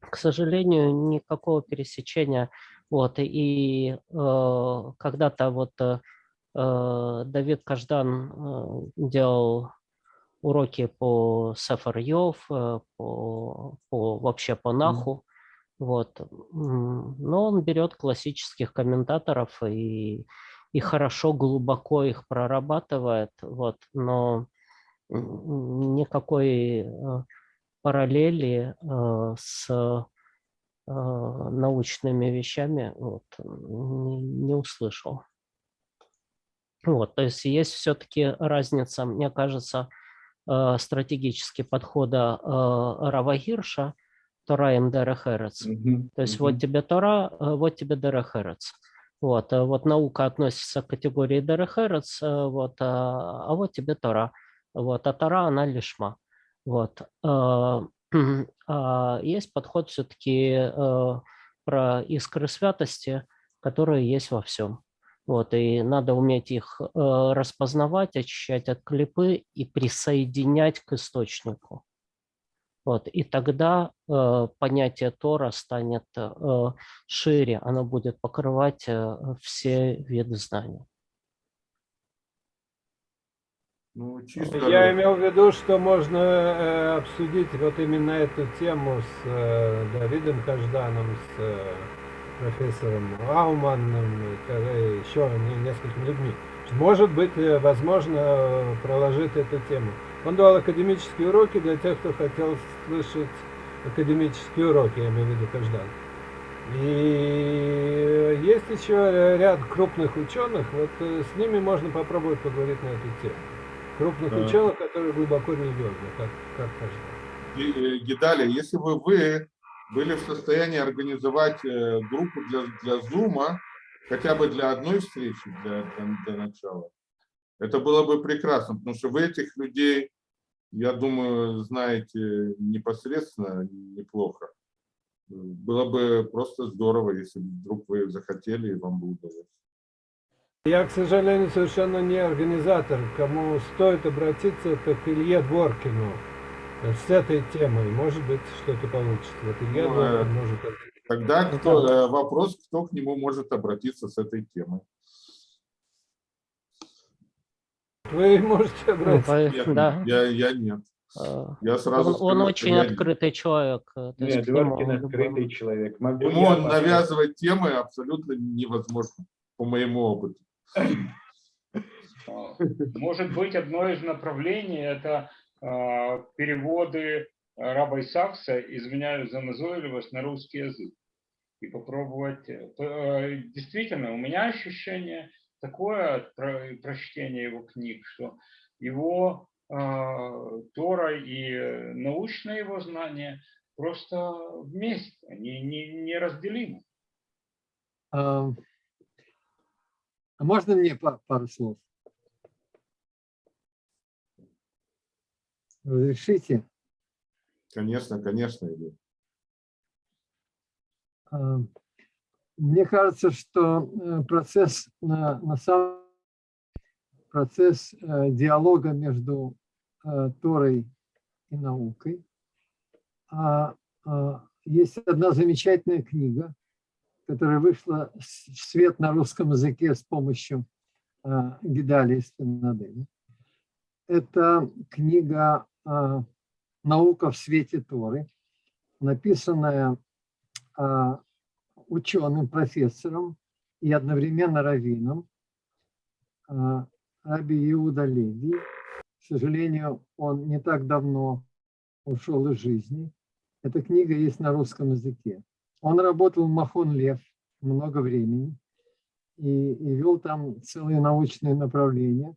к сожалению, никакого пересечения. Вот, и э, когда-то вот э, э, Давид Каждан э, делал уроки по Сефар Йов, э, по, по, вообще по Наху. Вот. Но он берет классических комментаторов и, и хорошо, глубоко их прорабатывает. Вот. Но никакой параллели с научными вещами вот, не, не услышал. Вот, то есть есть все-таки разница, мне кажется, Э, стратегические подхода э, Рава Гирша, Тора им Дерехерец. То есть вот тебе Тора, вот тебе Дерехерец. Вот, вот наука относится к категории Дерехерец, вот, а, а вот тебе Тора. Вот, а Тора, она лишма. Вот. А есть подход все-таки про искры святости, которые есть во всем. Вот, и надо уметь их э, распознавать, очищать от клипы и присоединять к источнику. Вот, и тогда э, понятие Тора станет э, шире, оно будет покрывать э, все виды знаний. Ну, чисто... Я имел в виду, что можно э, обсудить вот именно эту тему с э, Давидом Кажданом, с э, профессором Рауманным, еще несколькими людьми. Может быть, э, возможно проложить эту тему. Он давал академические уроки для тех, кто хотел слышать академические уроки, я имею в виду Каждан. И есть еще ряд крупных ученых, вот э, с ними можно попробовать поговорить на эту тему. Крупных да. ученых, которые глубоко религиозны, как, как Каждан. Гидаля, если бы вы были в состоянии организовать э, группу для, для Zoom, хотя бы для одной встречи, для, для, для начала, это было бы прекрасно, потому что вы этих людей, я думаю, знаете непосредственно неплохо. Было бы просто здорово, если вдруг вы захотели, и вам бы удалось. Я, к сожалению, совершенно не организатор. Кому стоит обратиться, это к Илье Дворкину с этой темой, может быть, что-то получится. Вот Илья ну, э, может... Тогда кто, э, вопрос, кто к нему может обратиться с этой темой. Вы можете обратиться. Нет, да. я, я нет. А, я сразу он, скажу, он очень открытый нет. человек. Нет, Дворкин открытый человек. Могу Ему я навязывать темы абсолютно невозможно, по моему опыту. Может быть, одно из направлений – это а, переводы раба Сакса, извиняюсь за назойливость, на русский язык. И попробовать. Э, э, действительно, у меня ощущение такое от прочтения его книг, что его э, Тора и научное его знание просто вместе, они не, неразделимы. А, а можно мне пару слов? Разрешите? Конечно, конечно. А, мне кажется, что э, процесс на, на самом процесс э, диалога между э, Торой и наукой. А, а, есть одна замечательная книга, которая вышла в свет на русском языке с помощью Гидалии Спинадели. Это книга а, «Наука в свете Торы», написанная а, ученым, профессором и одновременно раввином а, Раби Иуда Леви. К сожалению, он не так давно ушел из жизни. Эта книга есть на русском языке. Он работал в Махон Лев много времени и, и вел там целые научные направления.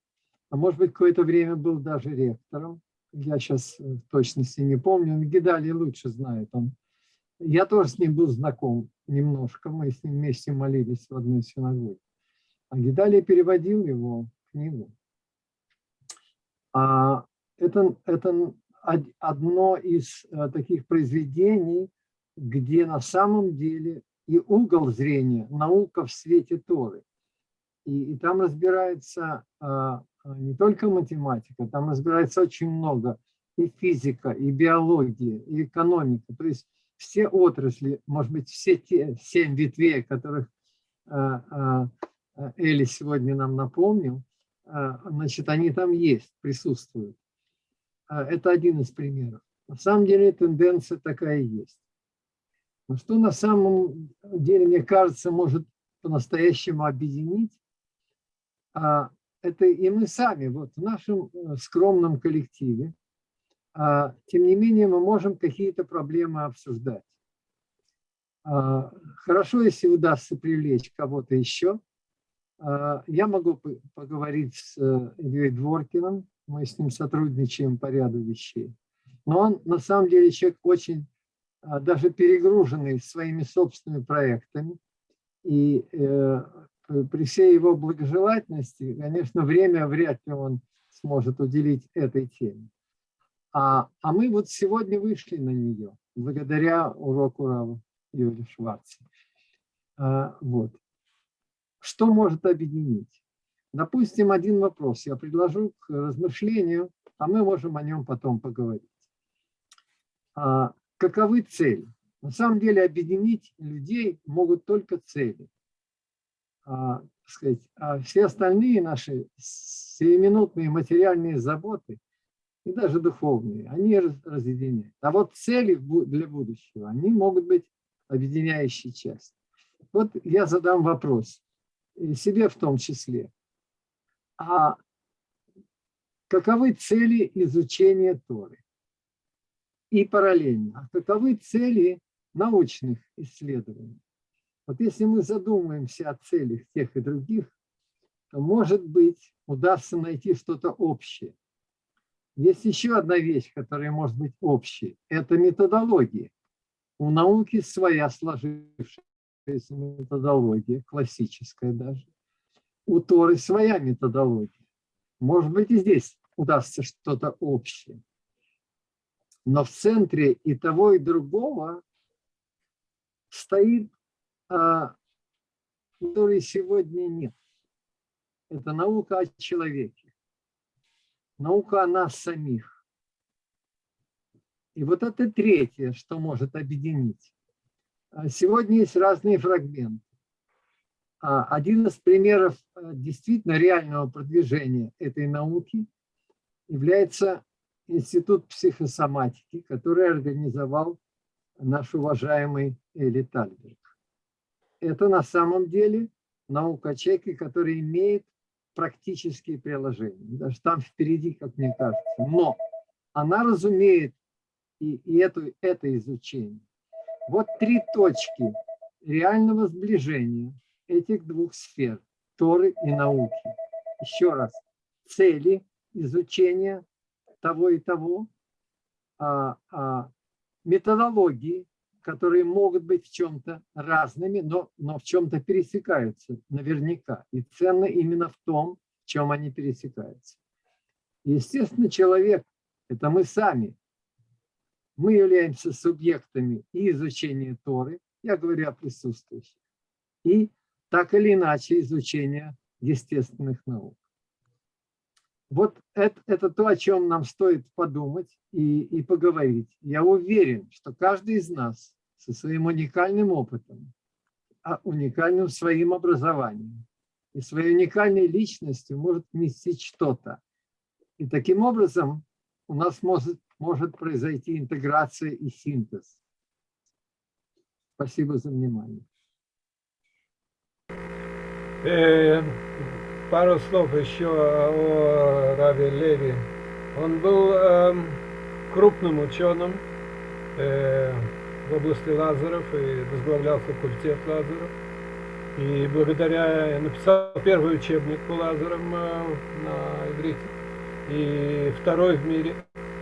А может быть, какое-то время был даже ректором я сейчас в точности не помню, Гидали лучше знает. Он, я тоже с ним был знаком немножко, мы с ним вместе молились в одной синагоге. А Гидали переводил его книгу. А это, это одно из э, таких произведений, где на самом деле и угол зрения, наука в свете Торы. И, и там разбирается а, а, не только математика, там разбирается очень много и физика, и биология, и экономика. То есть все отрасли, может быть, все те семь ветвей, которых а, Эли сегодня нам напомнил, значит, они там есть, присутствуют. Это один из примеров. На самом деле тенденция такая есть. Но что на самом деле, мне кажется, может по-настоящему объединить, это и мы сами, вот в нашем э, скромном коллективе, а, тем не менее мы можем какие-то проблемы обсуждать. А, хорошо, если удастся привлечь кого-то еще. А, я могу поговорить с э, Ильей Дворкиным, мы с ним сотрудничаем по ряду вещей. Но он на самом деле человек очень даже перегруженный своими собственными проектами. И э, при всей его благожелательности, конечно, время вряд ли он сможет уделить этой теме. А, а мы вот сегодня вышли на нее, благодаря уроку Рава Юрия Шварца. А, вот. Что может объединить? Допустим, один вопрос я предложу к размышлению, а мы можем о нем потом поговорить. А, каковы цели? На самом деле объединить людей могут только цели а, сказать, а все остальные наши сиюминутные материальные заботы и даже духовные, они разъединяют. А вот цели для будущего, они могут быть объединяющей частью. Вот я задам вопрос, и себе в том числе. А каковы цели изучения Торы? И параллельно, а каковы цели научных исследований? Вот если мы задумаемся о целях тех и других, то, может быть, удастся найти что-то общее. Есть еще одна вещь, которая может быть общей. Это методология. У науки своя сложившаяся методология, классическая даже. У Торы своя методология. Может быть, и здесь удастся что-то общее. Но в центре и того, и другого стоит а, которой сегодня нет. Это наука о человеке, наука о нас самих. И вот это третье, что может объединить. А, сегодня есть разные фрагменты. А, один из примеров действительно реального продвижения этой науки является Институт психосоматики, который организовал наш уважаемый Эли Тальберг это на самом деле наука о человеке, который имеет практические приложения. Даже там впереди, как мне кажется. Но она разумеет и, и это, это изучение. Вот три точки реального сближения этих двух сфер, Торы и науки. Еще раз, цели изучения того и того, а, а, методологии которые могут быть в чем-то разными, но, но в чем-то пересекаются наверняка. И ценно именно в том, в чем они пересекаются. Естественно, человек – это мы сами. Мы являемся субъектами и изучения Торы, я говорю о присутствующих, и так или иначе изучения естественных наук. Вот это, это то, о чем нам стоит подумать и, и поговорить. Я уверен, что каждый из нас со своим уникальным опытом, а уникальным своим образованием и своей уникальной личностью может вместить что-то. И таким образом у нас может, может произойти интеграция и синтез. Спасибо за внимание. Пару слов еще о Раве Леви. Он был э, крупным ученым, э, в области лазеров и возглавлял факультет лазеров. И благодаря, написал первый учебник по лазерам э, на иврите, и второй в мире.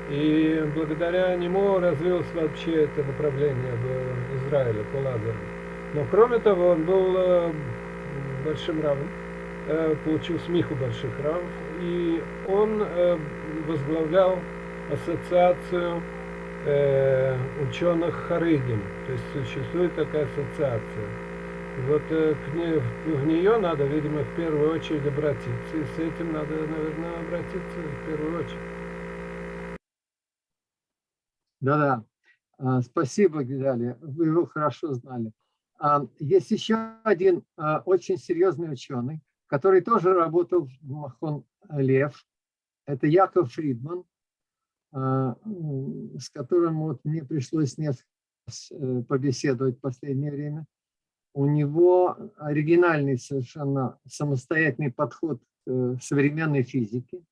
И благодаря нему развилось вообще это направление в Израиле по лазерам. Но кроме того, он был э, большим равом, э, получил смеху больших равов, и он возглавлял ассоциацию э, ученых Харыгин. То есть существует такая ассоциация. Вот э, к ней, в нее надо, видимо, в первую очередь обратиться. И с этим надо, наверное, обратиться в первую очередь. Да-да. А, Спасибо, Гидали, вы его хорошо знали. А, Есть еще один а, очень серьезный ученый, который тоже работал в Махон Лев. Это Яков Фридман, а, с которым вот мне пришлось раз э, побеседовать в последнее время. У него оригинальный совершенно самостоятельный подход к э, современной физике,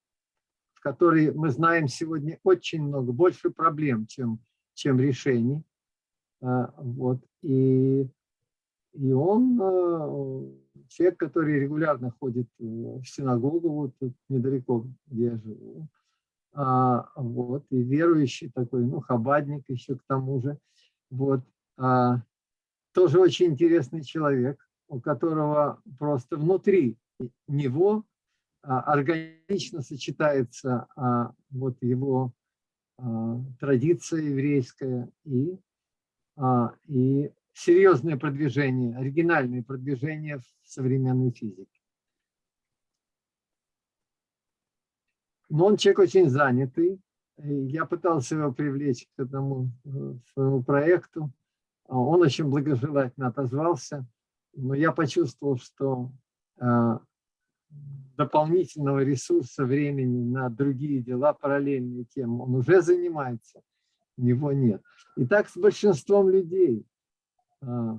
в которой мы знаем сегодня очень много, больше проблем, чем, чем решений. А, Вот. И, и он э, человек, который регулярно ходит в синагогу, вот тут недалеко, где я живу. А, вот, и верующий такой, ну, хабадник еще к тому же. Вот. А, тоже очень интересный человек, у которого просто внутри него а, органично сочетается а, вот его а, традиция еврейская и, а, и серьезное продвижение, оригинальное продвижение в современной физике. Но он человек очень занятый. Я пытался его привлечь к этому э, своему проекту. А Он очень благожелательно отозвался, но я почувствовал, что э, дополнительного ресурса, времени на другие дела, параллельные тем, он уже занимается, у него нет. И так с большинством людей. А,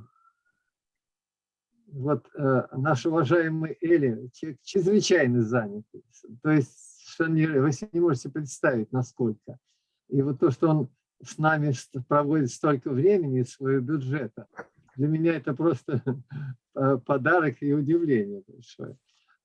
Вот э, наш уважаемый Эли, чрезвычайно занятый. То есть что вы себе не можете представить, насколько. И вот то, что он с нами проводит столько времени своего бюджета, для меня это просто *laughs* подарок и удивление большое.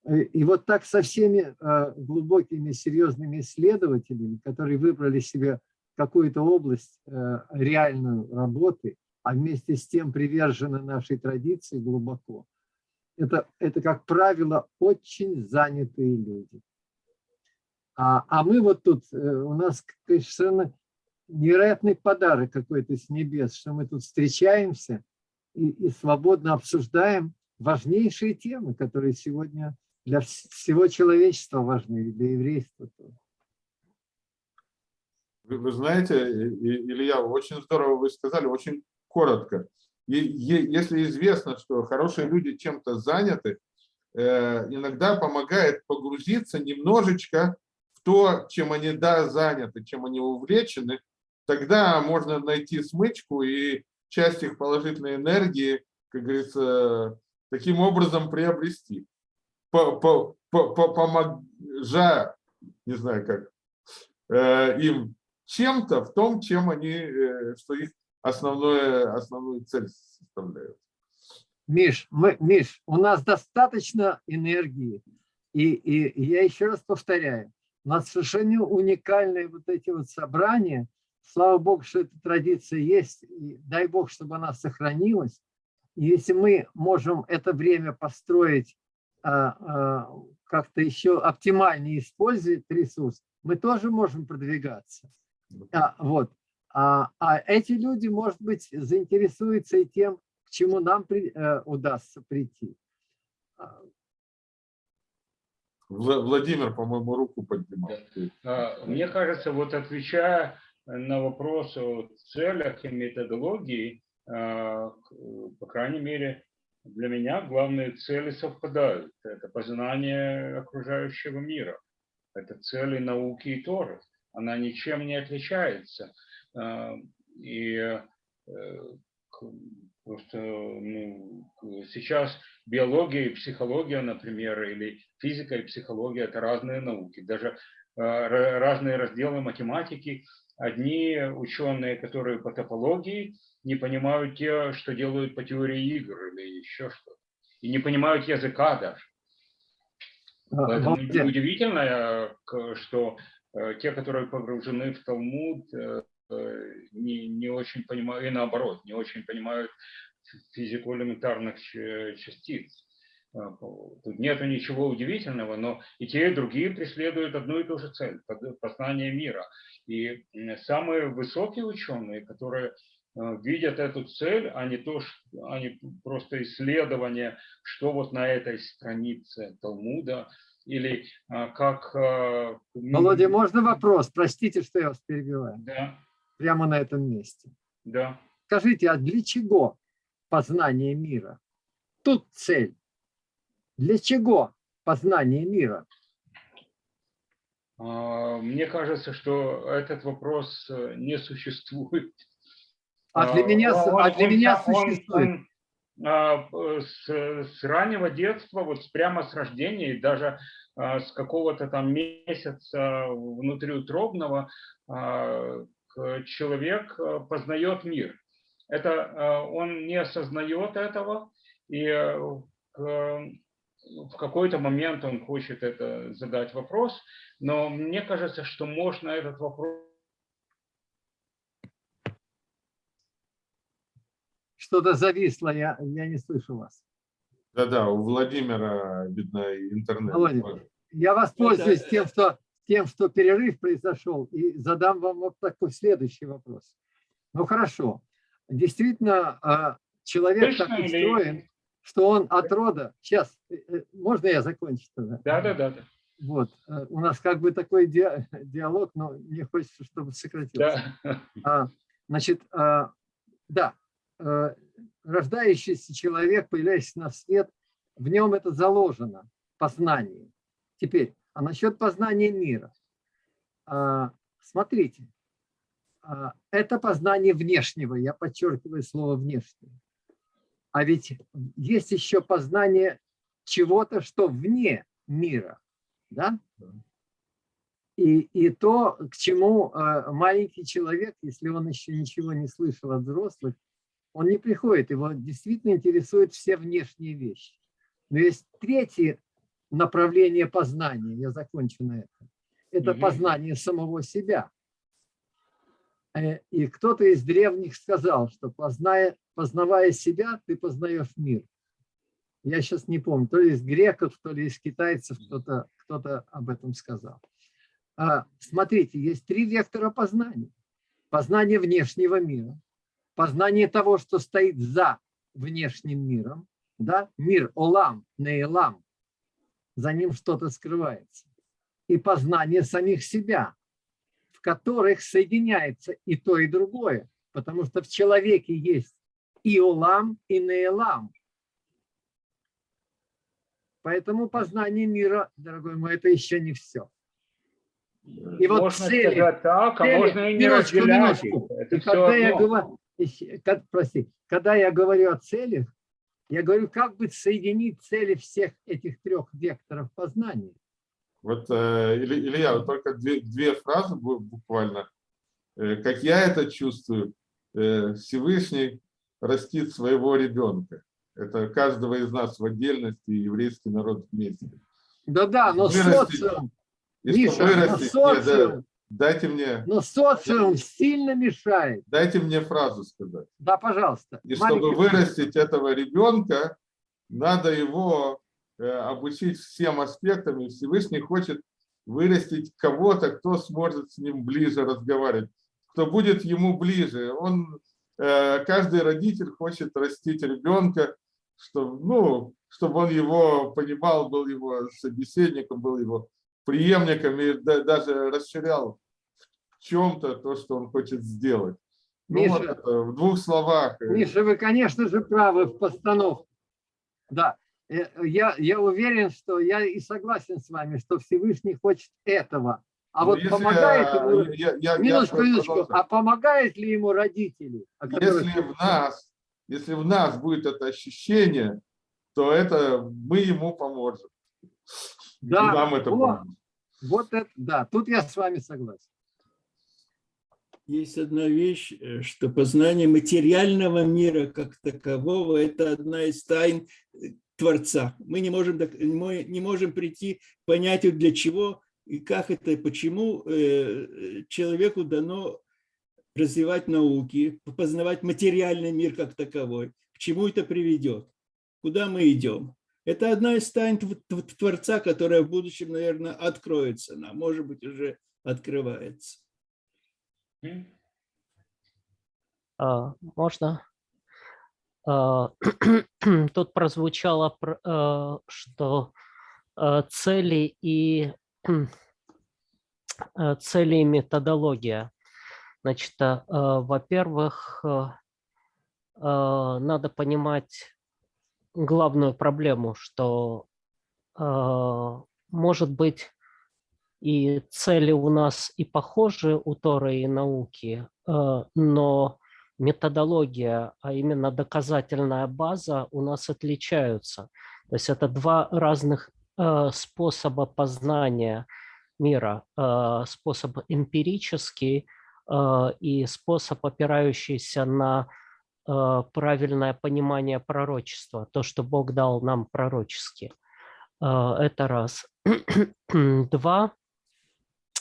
И- И вот так со всеми э, глубокими, серьезными исследователями, которые выбрали себе какую-то область э, реальную работы, а вместе с тем привержены нашей традиции глубоко, это, это, как правило, очень занятые люди. А, а мы вот тут, э, у нас какой-то совершенно невероятный подарок какой-то с небес, что мы тут встречаемся и, и свободно обсуждаем важнейшие темы, которые сегодня для вс- всего человечества важны, для еврейства тоже. Вы, знаете, Илья, очень здорово вы сказали, очень коротко. И, если известно, что хорошие люди чем-то заняты, э, иногда помогает погрузиться немножечко в то, чем они да, заняты, чем они увлечены, тогда можно найти смычку и часть их положительной энергии, как говорится, таким образом приобрести. По- по- по- по- Поможа, не знаю как, э, им чем-то в том, чем они, э, что их основное, основную цель составляют. Миш, мы, Миш, у нас достаточно энергии. И, и, и я еще раз повторяю, у нас совершенно уникальные вот эти вот собрания. Слава Богу, что эта традиция есть. И дай Бог, чтобы она сохранилась. И если мы можем это время построить, а, а, как-то еще оптимальнее использовать ресурс, мы тоже можем продвигаться. А, вот. А, а эти люди, может быть, заинтересуются и тем, к чему нам при- э, удастся прийти. А, Вла- Владимир, по-моему, руку поднимал. А, Мне кажется, вот отвечая на вопрос о целях и методологии, а, по крайней мере, для меня главные цели совпадают. Это познание окружающего мира. Это цели науки и Торы. Она ничем не отличается. А, И э, просто ну, сейчас биология и психология, например, или физика и психология – это разные науки. Даже ра- разные разделы математики. Одни ученые, которые по топологии, не понимают те, что делают по теории игр или еще что-то. И не понимают языка даже. а, Поэтому Володя, удивительно, э, что э, те, которые погружены в Талмуд, не, не очень понимают, и наоборот, не очень понимают физику элементарных частиц. Э, Тут нет ничего удивительного, но и те, и другие преследуют одну и ту же цель – познание мира. И самые высокие ученые, которые э, видят эту цель, а не то, что, а не просто исследование, что вот на этой странице Талмуда, или а, как... а, Володя, можно вопрос? Простите, что я вас перебиваю. Да. Прямо на этом месте. Да. Скажите, а для чего познание мира? Тут цель. Для чего познание мира? А, Мне кажется, что этот вопрос э, не существует. А для меня, с- он- а для он- меня он- существует. он, а, с, с раннего детства, вот прямо с рождения, даже а, с какого-то там месяца внутриутробного а, человек а, познает мир. Это а, он не осознает этого, и э, в какой-то момент он хочет это задать вопрос, но мне кажется, что можно этот вопрос Что-то зависло, я, я не слышу вас. Да-да, у Владимира, видно, интернет. Володя, Я воспользуюсь тем, что, тем, что перерыв произошел, и задам вам вот такой следующий вопрос. Ну хорошо, действительно, а, человек так Слышно или- устроен, что он от рода... Сейчас, э, э, можно я закончу тогда? Да, да, да, да. Вот, э, у нас как бы такой ди- *laughs* диалог, но мне хочется, чтобы сократился. да. *laughs* А, Значит, а, да, э, рождающийся человек, появляясь на свет, в нем это заложено, познание. Теперь, а насчет познания мира. А, Смотрите, а, это познание внешнего, я подчеркиваю слово внешнее. А ведь есть еще познание чего-то, что вне мира, да? И, и то, к чему э, маленький человек, если он еще ничего не слышал от взрослых, он не приходит, его действительно интересуют все внешние вещи. Но есть третье направление познания, я закончу на этом. Это Мгм. познание самого себя. Э, И кто-то из древних сказал, что позная, познавая себя, ты познаешь мир. Я сейчас не помню, то ли из греков, то ли из китайцев кто-то кто об этом сказал. А, Смотрите, есть три вектора познания. Познание внешнего мира, познание того, что стоит за внешним миром, да? мир Олам, Нейлам, за ним что-то скрывается. И познание самих себя, в которых соединяется и то, и другое, потому что в человеке есть и Олам, и Нейлам. Поэтому познание мира, дорогой мой, это еще не все. И вот можно цели- сказать так, а цели- можно и не минуточку, разделять минуточку. Это И когда я, говорю, прости, когда я говорю о целях, я говорю, как бы соединить цели всех этих трех векторов познания. Вот, э, Илья, вот только две, две фразы бу- буквально. Э, Как я это чувствую, э, Всевышний растит своего ребенка. Это каждого из нас в отдельности, и еврейский народ вместе. Да-да, но Вырастить. социум, Миша, но да, социум, дайте мне, но социум сильно мешает. дайте мне фразу сказать. Да, пожалуйста. И чтобы Маленький- вырастить этого ребенка, надо его э, обучить всем аспектам, и Всевышний хочет вырастить кого-то, кто сможет с ним ближе разговаривать, кто будет ему ближе. Он, э, каждый родитель хочет растить ребенка, чтобы, ну, чтобы он его понимал, был его собеседником, был его преемником и да- даже расширял в чем-то то, что он хочет сделать. Ну, вот Миша, это в двух словах. Миша, вы, конечно же, правы в постановке. Да, Э, я, я уверен, что я и согласен с вами, что Всевышний хочет этого. А Ну, вот если, помогает ему... я- я- я Минуточку, минуточку. продолжаю. А помогает ли ему родители? Если в нас, если в нас будет это ощущение, то это мы ему поможем. Да, И нам это вот. поможет. Вот это, да, тут я с вами согласен. Есть одна вещь, э, что познание материального мира как такового – это одна из тайн э, Творца. Мы не можем, не можем прийти к понятию, для чего и как это, почему э, человеку дано развивать науки, познавать материальный мир как таковой, к чему это приведет, куда мы идем. Это одна из тайн Тв- Тв- Творца, которая в будущем, наверное, откроется нам, может быть, уже открывается. А, Можно? А, *clears throat* Тут прозвучало, пр- э, что э, цели и *clears throat* э, цели и методология. Значит, во-первых, надо понимать главную проблему, что э, может быть и цели у нас и похожи у Торы и науки, э, но методология, а именно доказательная база у нас отличаются. То есть это два разных э, способа познания мира. Способ эмпирический и способ, опирающийся на правильное понимание пророчества, то, что Бог дал нам пророчески. Э, это раз. *clears throat* Два,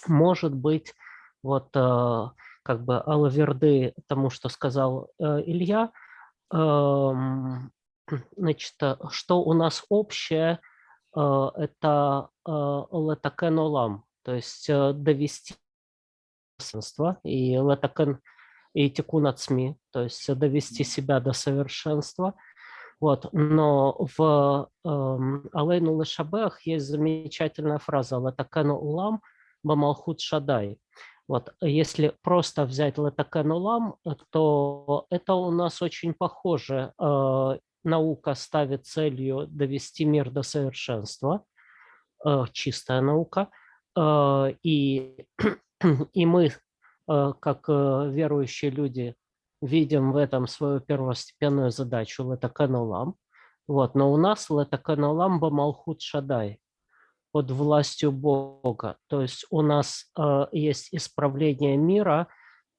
может быть, вот э, как бы алаверды тому, что сказал э, Илья, значит, э, что у нас общее, это летакен олам, то есть э, довести и летакен и тикун от СМИ, то есть довести себя до совершенства. Вот. Но в эм, Алейну Лешабех есть замечательная фраза «Летакен улам бамалхут шадай». Вот, если просто взять Летакен улам, то это у нас очень похоже. Э, наука ставит целью довести мир до совершенства, э, чистая наука, э, и, *clears throat* и мы, э, как э, верующие люди, видим в этом свою первостепенную задачу Летаканулам. Вот, но у нас Летаканулам Бамалхут Шадай под властью Бога. То есть у нас э, есть исправление мира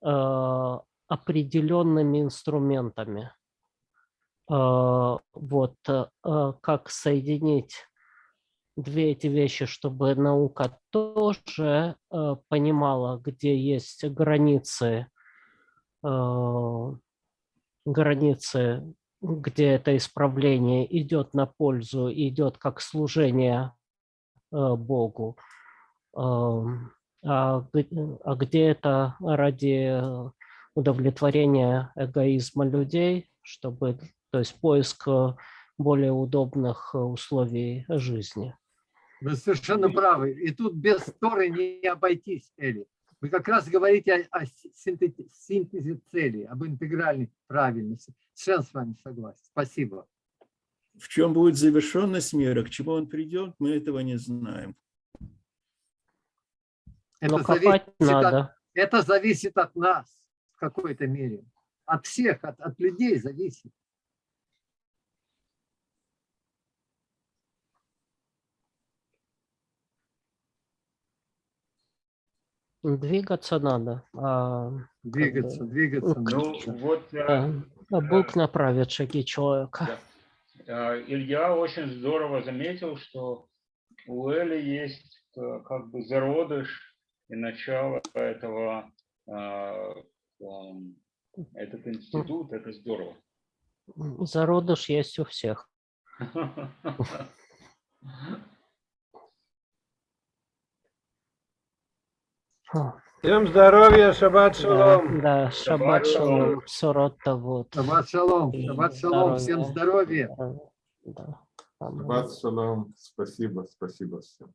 э, определенными инструментами. Э, вот э, как соединить две эти вещи, чтобы наука тоже э, понимала, где есть границы э, границы, где это исправление идет на пользу, идет как служение э, Богу, эм, а, а где это ради удовлетворения эгоизма людей, чтобы, то есть поиск более удобных условий жизни. Вы совершенно правы. И тут без Торы не обойтись, Эли. Вы как раз говорите о, о синтезе, синтезе цели, об интегральной правильности. Совершенно с вами согласен. Спасибо. В чем будет завершенность мира, к чему он придет, мы этого не знаем. Это копать надо. От, это зависит от нас в какой-то мере. От всех, от, от людей зависит. Двигаться надо. А, двигаться, бы, двигаться. Ну, вот, а, а Бог направит шаги человека. Да. А, Илья очень здорово заметил, что у Эли есть э, как бы зародыш и начало этого, этот институт, это здорово. Зародыш есть у всех. *laughs* *laughs* Всем здоровья, шаббат шалом. Да, да шаббат шалом, сорота вот. Шаббат шалом, шаббат шалом, всем здоровья. Да. Шаббат шалом, спасибо, спасибо всем.